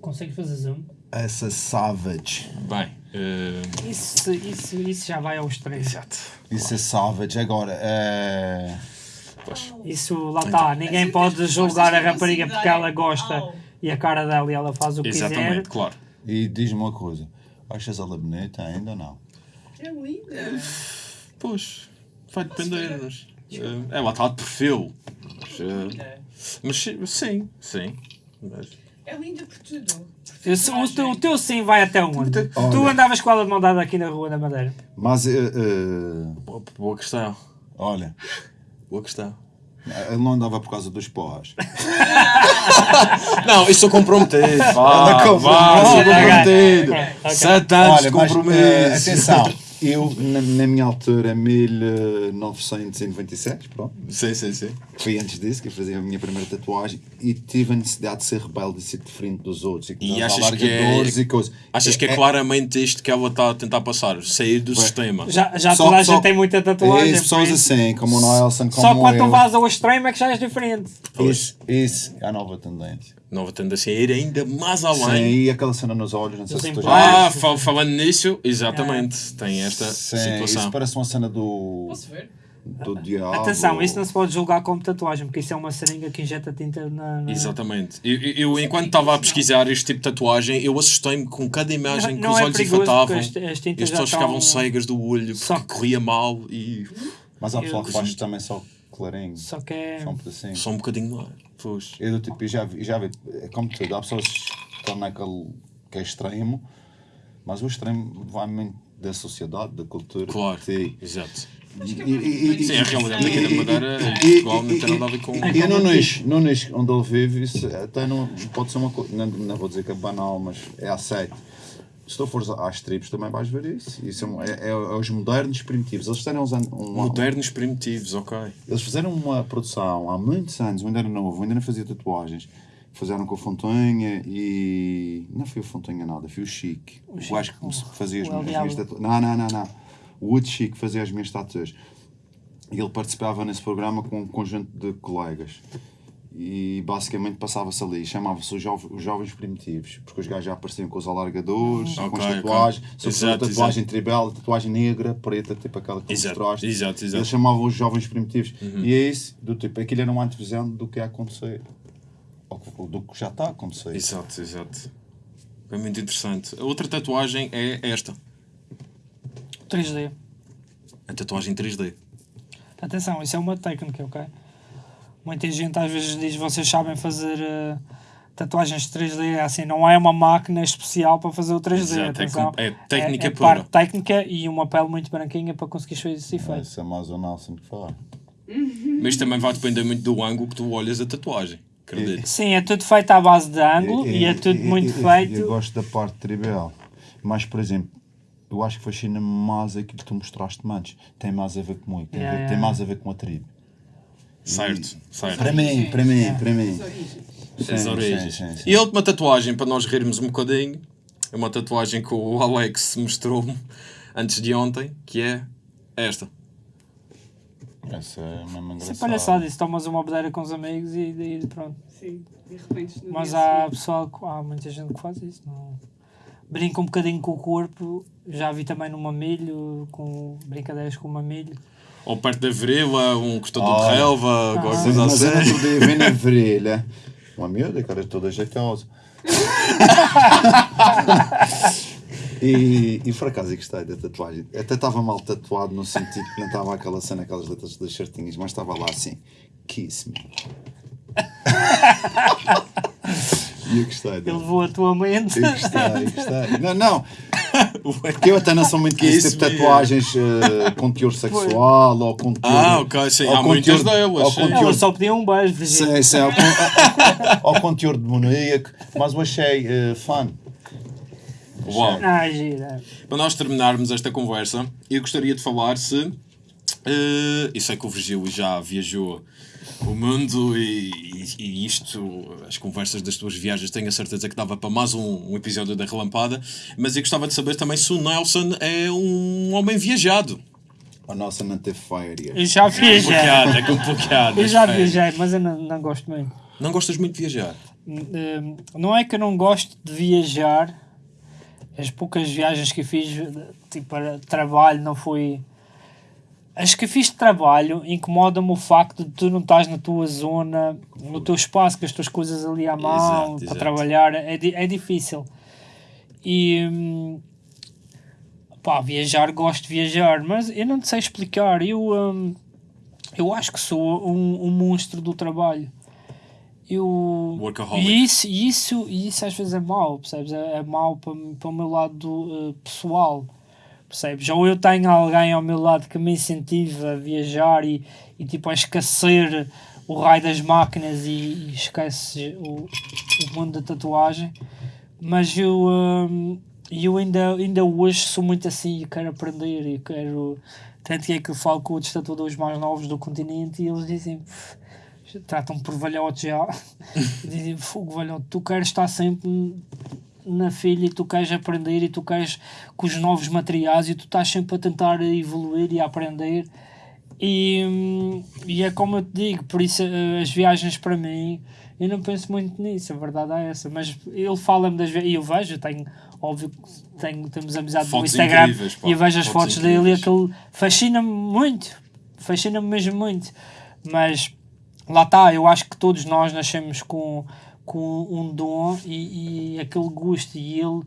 Consegues fazer zoom? Essa Savage. Bem, eh, Isso, isso, isso já vai ao extremo. exato. Isso é Savage. Agora, é... Isso lá está, ninguém Assim, pode julgar a rapariga porque ela gosta Au. e a cara dela e ela faz o que Exatamente, quiser. claro. E diz-me uma coisa. Achas ela bonita ainda ou não? É linda. Pois, vai depender. Mas, eh, ela está de perfil. Mas, eh, Linda. mas sim, sim. Mas, É linda por tudo. Sou- o, teu, o teu sim vai até onde? Tu Olha. andavas com ela de mão dada aqui na rua da Madeira. Mas, eh, eh, boa, questão. olha, Boa questão. ele não andava por causa dos porras. [LAUGHS] Não, isso eu comprometido. Vá, Anda vá, comprometido. Ok, ok. Sete anos de Olha, mas compromisso. eh, atenção, eu na, na minha altura, 1997, pronto, Sim, sim, sim. foi antes disso que eu fazia a minha primeira tatuagem e tive a necessidade de ser rebelde e ser diferente dos outros e, E achas que é- e coisas. Achas que é claramente isto que ela está a tentar passar? Sair do sistema. Já, já Só- toda a só- gente tem muita tatuagem. É isso, pessoas assim, como o Nelson, como Só quando eu. tu vais ao extremo é que já és diferente. Isso, isso é a nova tendência. Nova tendência a ir ainda mais Sim, além. e aquela cena nos olhos, não sei se tu já Ah, fal- falando nisso, exatamente. Tem esta Sim, situação. isso parece uma cena do, Posso ver? do diabo. Atenção, isso não se pode julgar como tatuagem, porque isso é uma seringa que injeta tinta na. na... Exatamente. Eu, eu- eu, enquanto estava a pesquisar este tipo de tatuagem, eu assustei-me com cada imagem Não- que não os é olhos enfatavam. as- as E pessoas ficavam cegas do olho porque Só que- corria mal e Mas há pessoal Eu- que faz também só clarinho. Só que é. Só um pedacinho. só um bocadinho lá. Pois. Eu do tipo, eu já vi, já vi, é como tudo, há pessoas que estão naquele que é extremo, mas o extremo vai muito da sociedade, da cultura. Claro. Exato. É E- mais- e- e- Sim, a realidade aqui na Madeira e E- Portugal não e- tem nada a ver com. E no Nunes, no Nunes, onde ele vive, isso até não pode ser uma coisa, não, não vou dizer que é banal, mas é aceito. Se tu fores às tribos também vais ver isso. Isso é, um- é- é os modernos primitivos. Eles fizeram, uns an- uma, Modernos primitivos, ok. eles fizeram uma produção há muitos anos, eu ainda era novo, eu ainda não fazia tatuagens. Fizeram com o Fontanha e. Não foi o Fontanha nada, foi o Chique. O Chique, gajo que o- fazia as, o minhas tatuagens. Não, não, não, não. O Wood Chique fazia as minhas tatuagens. E ele participava nesse programa com um conjunto de colegas. E basicamente passava-se ali, chamava-se os, jove- os Jovens Primitivos, porque os gajos já apareciam com os alargadores, com Ok, as tatuagens, sobretudo Exato, tatuagem tribal, a tatuagem negra, preta, tipo aquela que Exato, mostraste. exato, exato. Eles chamavam os Jovens Primitivos. E é isso, do tipo, aquilo era uma antevisão do que ia acontecer. Ou do que já está a acontecer. Exato, exato. É muito interessante. A outra tatuagem é esta. 3D. A tatuagem 3D. Atenção, isso é uma técnica, ok? Muita gente às vezes diz vocês sabem fazer eh, tatuagens 3D, é assim, não é uma máquina especial para fazer o 3D. Exato, é atenção. é técnica é, é pura. parte técnica e uma pele muito branquinha para conseguir fazer esse efeito. Isso é mais o Nelson que fala. [LAUGHS] Mas também vai depender muito do ângulo que tu olhas a tatuagem. Acredito. Sim, é tudo feito à base de ângulo e, é tudo muito feito. Eu gosto da parte tribal. Mas, por exemplo, eu acho que fascina mais aquilo que tu mostraste antes. Tem mais a ver comigo. Tem, a Yeah, ver- yeah. tem mais a ver com a tribo. Certo, certo. Para mim, para mim, para mim. As origens. Sim, sim, sim. E a última tatuagem, para nós rirmos um bocadinho, é uma tatuagem que o Alex mostrou-me antes de ontem, que é esta. Essa é mesmo Isso é engraçada. palhaçada, isso tomas uma bebedeira com os amigos e, e pronto. Sim, de repente. Mas há seguinte. pessoal, que- há muita gente que faz isso. Não. Brinca um bocadinho com o corpo, já vi também no mamilho, com brincadeiras com o mamilho. Ou perto da virilha, um cortador Ah. de relva, qualquer Sim, coisa mas eu assim. outro dia vi na [LAUGHS] virilha. Uma miúda, cara, toda jeitosa. [LAUGHS] E, e por acaso gostei da tatuagem. Até estava mal tatuado no sentido que não estava aquela cena, aquelas letras das certinhas, mas estava lá assim, kiss me. [LAUGHS] E eu gostei Ele levou a tua mente. Eu gostei, eu gostei. Não, não, porque [LAUGHS] eu até não sou muito Que isso tipo de tatuagens eh, com teor sexual ou com teor. Ah, ok, sim. ou Há com muitas teor- delas, ou com teor Ela só pedia um beijo, Virgínia. Sim, sim, ao, [LAUGHS] ao conteúdo demoníaco, mas eu achei uh, fun. Uau. Ah, gira. Para nós terminarmos esta conversa, eu gostaria de falar se. eh, eu sei que o Virgílio já viajou o mundo e, e- e isto, as conversas das tuas viagens, tenho a certeza que dava para mais um, um episódio da Relampada, mas eu gostava de saber também se o Nelson é um homem viajado. A nossa não teve férias. Eu já viajei. Complicado, é complicado. Eu já é. viajei, mas eu não, não gosto muito. Não gostas muito de viajar? Hum, Não é que eu não gosto de viajar. As poucas viagens que eu fiz, tipo, para trabalho, não foi. As que fiz de trabalho incomoda-me o facto de tu não estás na tua zona, no teu espaço, com as tuas coisas ali à mão, Exato, para exato. trabalhar. É, é difícil. E. hum, pá, viajar, gosto de viajar, mas eu não te sei explicar. Eu, hum, eu acho que sou um, um monstro do trabalho. Eu, Workaholic. e isso, isso, isso às vezes é mau, percebes? É, é mau para, para o meu lado eh, pessoal, percebes? Ou eu tenho alguém ao meu lado que me incentiva a viajar e, e tipo a esquecer o raio das máquinas e, e esquece o, o mundo da tatuagem. Mas eu, hum, eu ainda, ainda hoje sou muito assim e quero aprender e quero. Tanto que é que eu falo com outros tatuadores mais novos do continente e eles dizem. "Pff, Tratam-me por velhote já. [LAUGHS] dizem, fogo velhote, tu queres estar sempre na filha e tu queres aprender e tu queres com os novos materiais e tu estás sempre a tentar evoluir e a aprender. E, e é como eu te digo, por isso eh, as viagens para mim, eu não penso muito nisso, a verdade é essa. Mas ele fala-me das viagens, e eu vejo, eu tenho, óbvio que tenho, temos amizade no Fotos Instagram incríveis, pá, e eu vejo as fotos fotos dele e aquele fascina-me muito, fascina-me mesmo muito. Mas lá está, eu acho que todos nós nascemos com, com um dom e, e aquele gosto e ele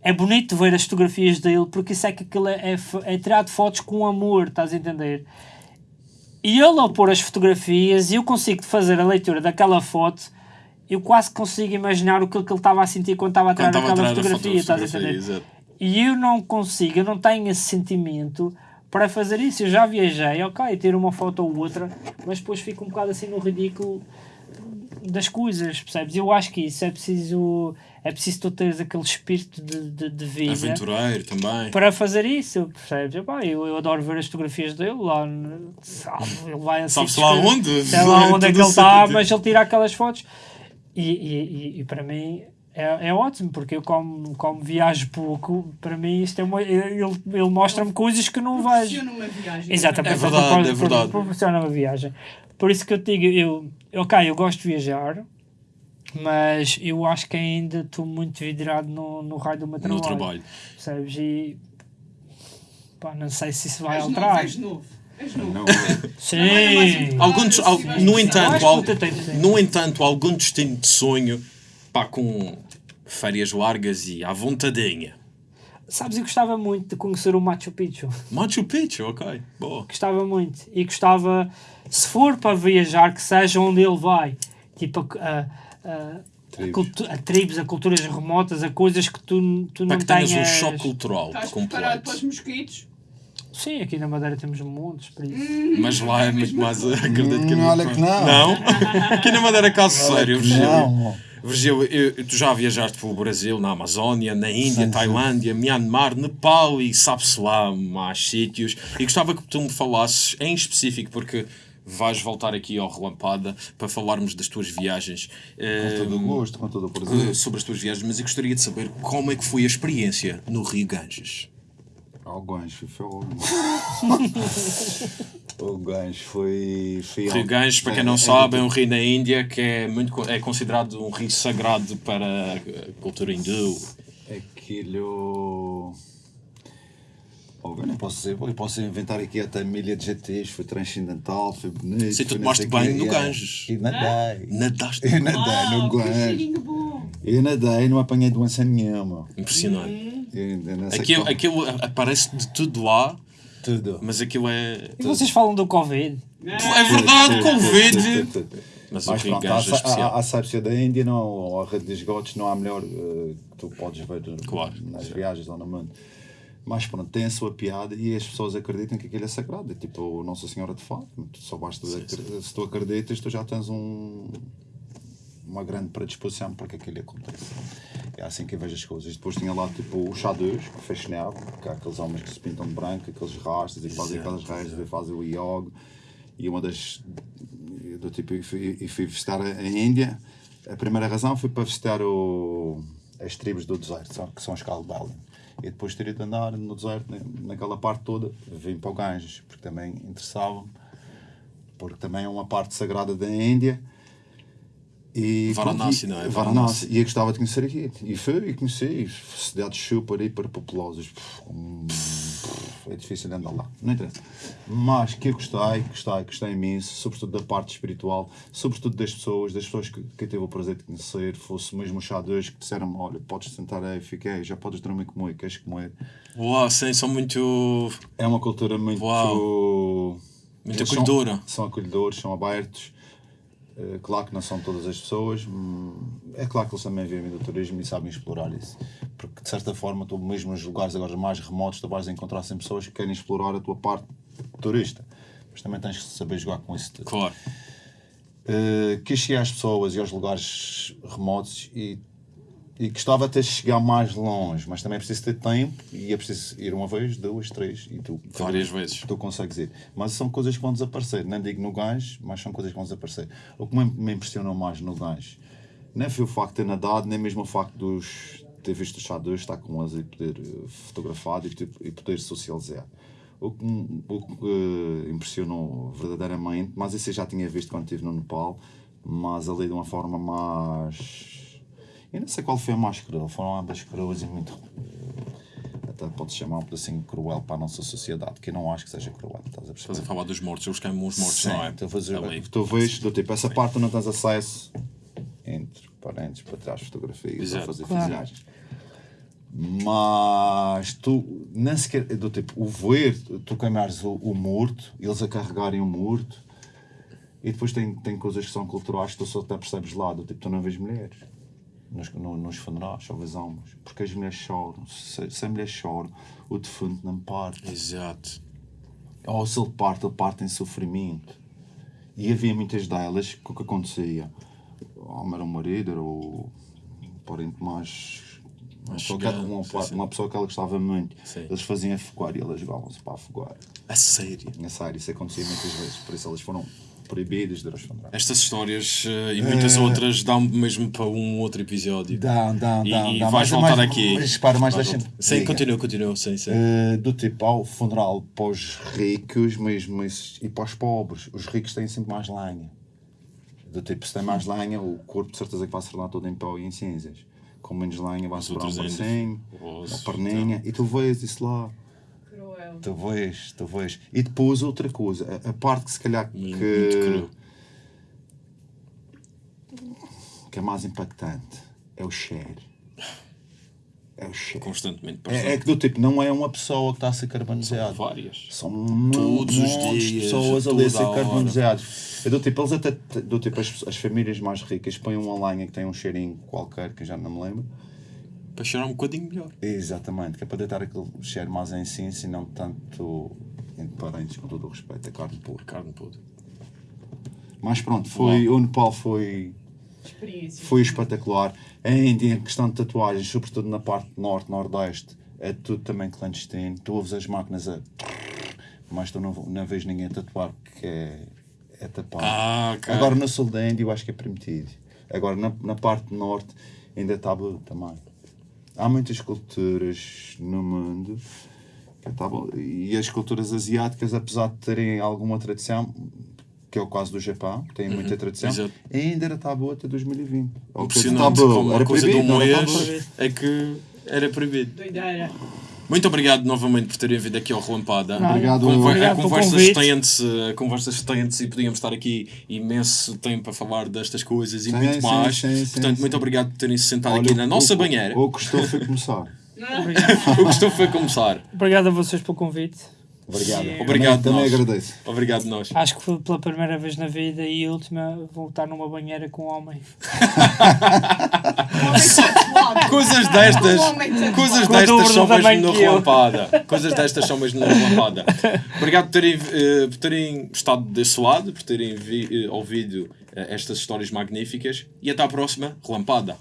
é bonito ver as fotografias dele porque isso é que aquilo é, é, é tirado fotos com amor, estás a entender? E ele ao pôr as fotografias e eu consigo fazer a leitura daquela foto eu quase consigo imaginar o que, que ele estava a sentir quando estava a tirar aquela tirar a fotografia, estás a fotografia, entender? exato. E eu não consigo, eu não tenho esse sentimento para fazer isso. Eu já viajei, ok, ter uma foto ou outra, mas depois fico um bocado assim no ridículo das coisas, percebes? Eu acho que isso é preciso, é preciso tu teres aquele espírito de, de, de vida Aventureiro também. para fazer isso, percebes? Epá, eu, eu adoro ver as fotografias dele lá, sabe, ele vai assim. Sabe-se lá onde? Sei lá [LAUGHS] onde é que Tudo ele está, mas ele tira aquelas fotos e, e, e, e para mim é, é ótimo, porque eu como, como viajo pouco, para mim isto é uma, ele, ele mostra-me coisas que não vejo. Proporciona uma viagem. Exatamente, É verdade, propor- é verdade. proporciona uma viagem. Por isso que eu te digo, eu, ok, eu gosto de viajar, mas eu acho que ainda estou muito vidrado no, no raio do meu No trabalho. trabalho. Percebes? E pá, não sei se isso vai És novo, alterar. és novo. És novo. Não, Sim. Alguns, al- no entanto, al- no entanto, algum destino de sonho, pá, com férias largas e à vontadinha. Sabes, eu gostava muito de conhecer o Machu Picchu. Machu Picchu, ok, boa. Gostava muito. E gostava, se for para viajar, que seja onde ele vai. Tipo, a, a, a, Tribos. cultu- a tribos, a culturas remotas, a coisas que tu, tu Para não que tenhas tenhas. um choque cultural Estás preparado para os completo. mosquitos? Sim, aqui na Madeira temos montes, por isso. Mas lá é muito mais. Acredito que Hum, olha que não. Não? Aqui na Madeira, caso sério, Virgílio. Não. Virgílio, eu- tu já viajaste pelo Brasil, na Amazónia, na Índia, Sim, sim. Tailândia, Myanmar, Nepal e sabe-se lá mais sítios. E gostava que tu me falasses em específico, porque vais voltar aqui ao Relampada para falarmos das tuas viagens. Com todo o eh, gosto, com todo o eh, prazer. sobre as tuas viagens, mas eu gostaria de saber como é que foi a experiência no Rio Ganges. O gancho foi O [LAUGHS] gancho foi. foi Rio Ganges, para quem não sabe, é um rio na Índia que é, muito, é considerado um rio sagrado para a cultura hindu. Aquilo. Oh, eu não posso dizer, eu posso inventar aqui até milha de GTs, foi transcendental, foi bonito. Sim, tu tomaste banho no. Ganges. E nadei. Nadaste. Eu [LAUGHS] nadei no que Ganges. Eu nadei, não apanhei doença nenhuma. Impressionante. Aquilo, aquilo aparece de tudo lá, Tudo. mas aquilo é. E vocês falam do Covid? É verdade, Covid! Mas o Mas pronto, a, a, a Sábia da Índia, não, a rede de esgotos não há melhor que tu podes ver Claro, nas certo. viagens lá no mundo. Mas pronto, tem a sua piada e as pessoas acreditam que aquilo é sagrado. É tipo Nossa Senhora de Fátima. Tu Só basta acre- se tu acreditas, tu já tens um, uma grande predisposição para que aquilo aconteça. É assim que eu vejo as coisas. Depois tinha lá tipo o xadrez, que fascinava, que há aqueles homens que se pintam de branco, aqueles rastas e fazem aquelas rastas e fazem o yoga. E uma das. Do tipo, e fui, e fui visitar a Índia. A primeira razão foi para visitar o, as tribos do deserto, que são os Calbali. E depois teria de andar no deserto, na- naquela parte toda, vim para o Ganges, porque também interessava-me, porque também é uma parte sagrada da Índia. E, Varanasi, não é? Varanasi. E eu gostava de conhecer aqui. E fui e conheci. Cidades super, hiper populosas. Hum, É difícil de andar lá. Não interessa. Mas que eu gostei, gostei, gostei imenso. Sobretudo da parte espiritual. Sobretudo das pessoas, das pessoas que, que eu tive o prazer de conhecer. Fosse mesmo os chadores que disseram-me: Olha, podes sentar aí, fiquei, já podes dormir comigo, queres comer. Uau, sim, são muito. É uma cultura muito. Uau. Muito Eles acolhedora. São, são acolhedores, são abertos. Eh, claro que não são todas as pessoas. hum, É claro que eles também vivem do turismo e sabem explorar isso. Porque de certa forma, tu mesmo nos lugares agora mais remotos, tu vais encontrar sempre pessoas que querem explorar a tua parte turista. Mas também tens que saber jogar com isso tudo. Claro. Uh, quis chegar às pessoas e aos lugares remotos e, e gostava até de chegar mais longe, mas também é preciso ter tempo e é preciso ir uma vez, duas, três e tu Várias vezes. tu consegues ir. Mas são coisas que vão desaparecer, não digo no gancho, mas são coisas que vão desaparecer. O que me, impressionou mais no gancho nem foi o facto de ter nadado, nem mesmo o facto dos ter visto os chadores, estar com eles e poder eh, fotografar e, poder socializar. O que, o que eh, impressionou verdadeiramente, mas isso eu já tinha visto quando estive no Nepal, mas ali de uma forma mais. Eu não sei qual foi a mais cruel, foram ambas cruas e muito. eh, Até pode chamar um pedacinho cruel para a nossa sociedade, que eu não acho que seja cruel, estás a Estás a falar dos mortos, eles queimam os mortos, Sim, não é? tu, fazer, Ali. tu vês, do tipo, essa parte tu não tens acesso entre parentes para trás fotografias ou Exato. fazer Claro. filmagens. Mas tu, nem sequer, do tipo, o ver, tu queimares o, o morto, eles a carregarem o morto, e depois tem, tem coisas que são culturais que tu só até percebes lá, do tipo, tu não vês mulheres. Nos, no- nos funerais vês homens. Porque as mulheres choram. Se, se a mulher chora, o defunto não parte. Exato. ou se ele parte, ele parte em sofrimento. E havia muitas delas que o que acontecia, ou era um marido, era o parente mais. Uma pessoa, que, chegado, uma, sim, sim. uma pessoa que ela gostava muito. Sim. Eles faziam afogar e elas jogavam-se para afogar. A sério. Nessa área, isso acontecia muitas vezes. Por isso elas foram Estas histórias eh, e muitas outras dão mesmo para um outro episódio. Dá, E- dá. e dá. vais Mas- voltar mas- aqui. Mas repara, mais voltar. Sim, diga. continua, continua. Sim, sim. Eh, do tipo, ao funeral para os ricos mesmo e para os pobres. Os ricos têm sempre mais lenha. Do tipo, se tem mais lenha, o corpo de certeza que vai ser lá todo em pau e em cinzas. Com menos lenha vai sobrar um bracinho, Ossos, uma perninha, e tu vês isso lá. Tu vês. E depois outra coisa, a, a parte que se calhar Muito, muito que, que é mais impactante é o cheiro. É o cheiro. Constantemente É, é que do tipo, não é uma pessoa que está a ser carbonizada. Várias. São um Todos os montes de dias, pessoas ali a ser carbonizadas. É do tipo, eles até, do tipo, as, as famílias mais ricas põem uma lenha que tem um cheirinho qualquer, que eu já não me lembro. Para cheirar um bocadinho melhor. Exatamente, que é para deitar aquele cheiro mais em si, e não tanto entre parentes, com todo o respeito, a carne pura. Carne podre. Mas pronto, foi, o Nepal foi, foi espetacular. A Índia, em questão de tatuagens, sobretudo na parte norte, nordeste, é tudo também clandestino. Tu ouves as máquinas a. Mas tu não, não vês ninguém a tatuar porque é, é tapado. Ah, ok. Agora no sul da Índia eu acho que é permitido. Agora na, na parte norte ainda está bom também. Há muitas culturas no mundo que tá bom. e as culturas asiáticas, apesar de terem alguma tradição, que é o caso do Japão, que tem muita tradição, Uhum. Exato. ainda era tabu até 2020. Ou tabu, era coisa proibido, mês tabu. é que era proibido. Doideira. Muito obrigado novamente por terem vindo aqui ao Relampada. Obrigado. Conver- Obrigado a pelo conversa convite. estende-se, a conversa estende-se e podíamos estar aqui imenso tempo a falar destas coisas e Sim, muito sim, mais. sim, sim, Portanto, sim. muito obrigado por terem se sentado Olha, aqui na o- nossa o- banheira. O que gostou foi começar. [LAUGHS] O que estou foi começar. Obrigado a vocês pelo convite. Obrigado. Sim. Obrigado também, nós. também agradeço. Obrigado nós. Acho que foi pela primeira vez na vida e última voltar numa banheira com um homem. [LAUGHS] coisas destas, coisas destas são mesmo na relampada. Coisas destas são mesmo na relampada. Obrigado por terem, eh, por terem estado desse lado, por terem vi, eh, ouvido eh, estas histórias magníficas e até à próxima relampada.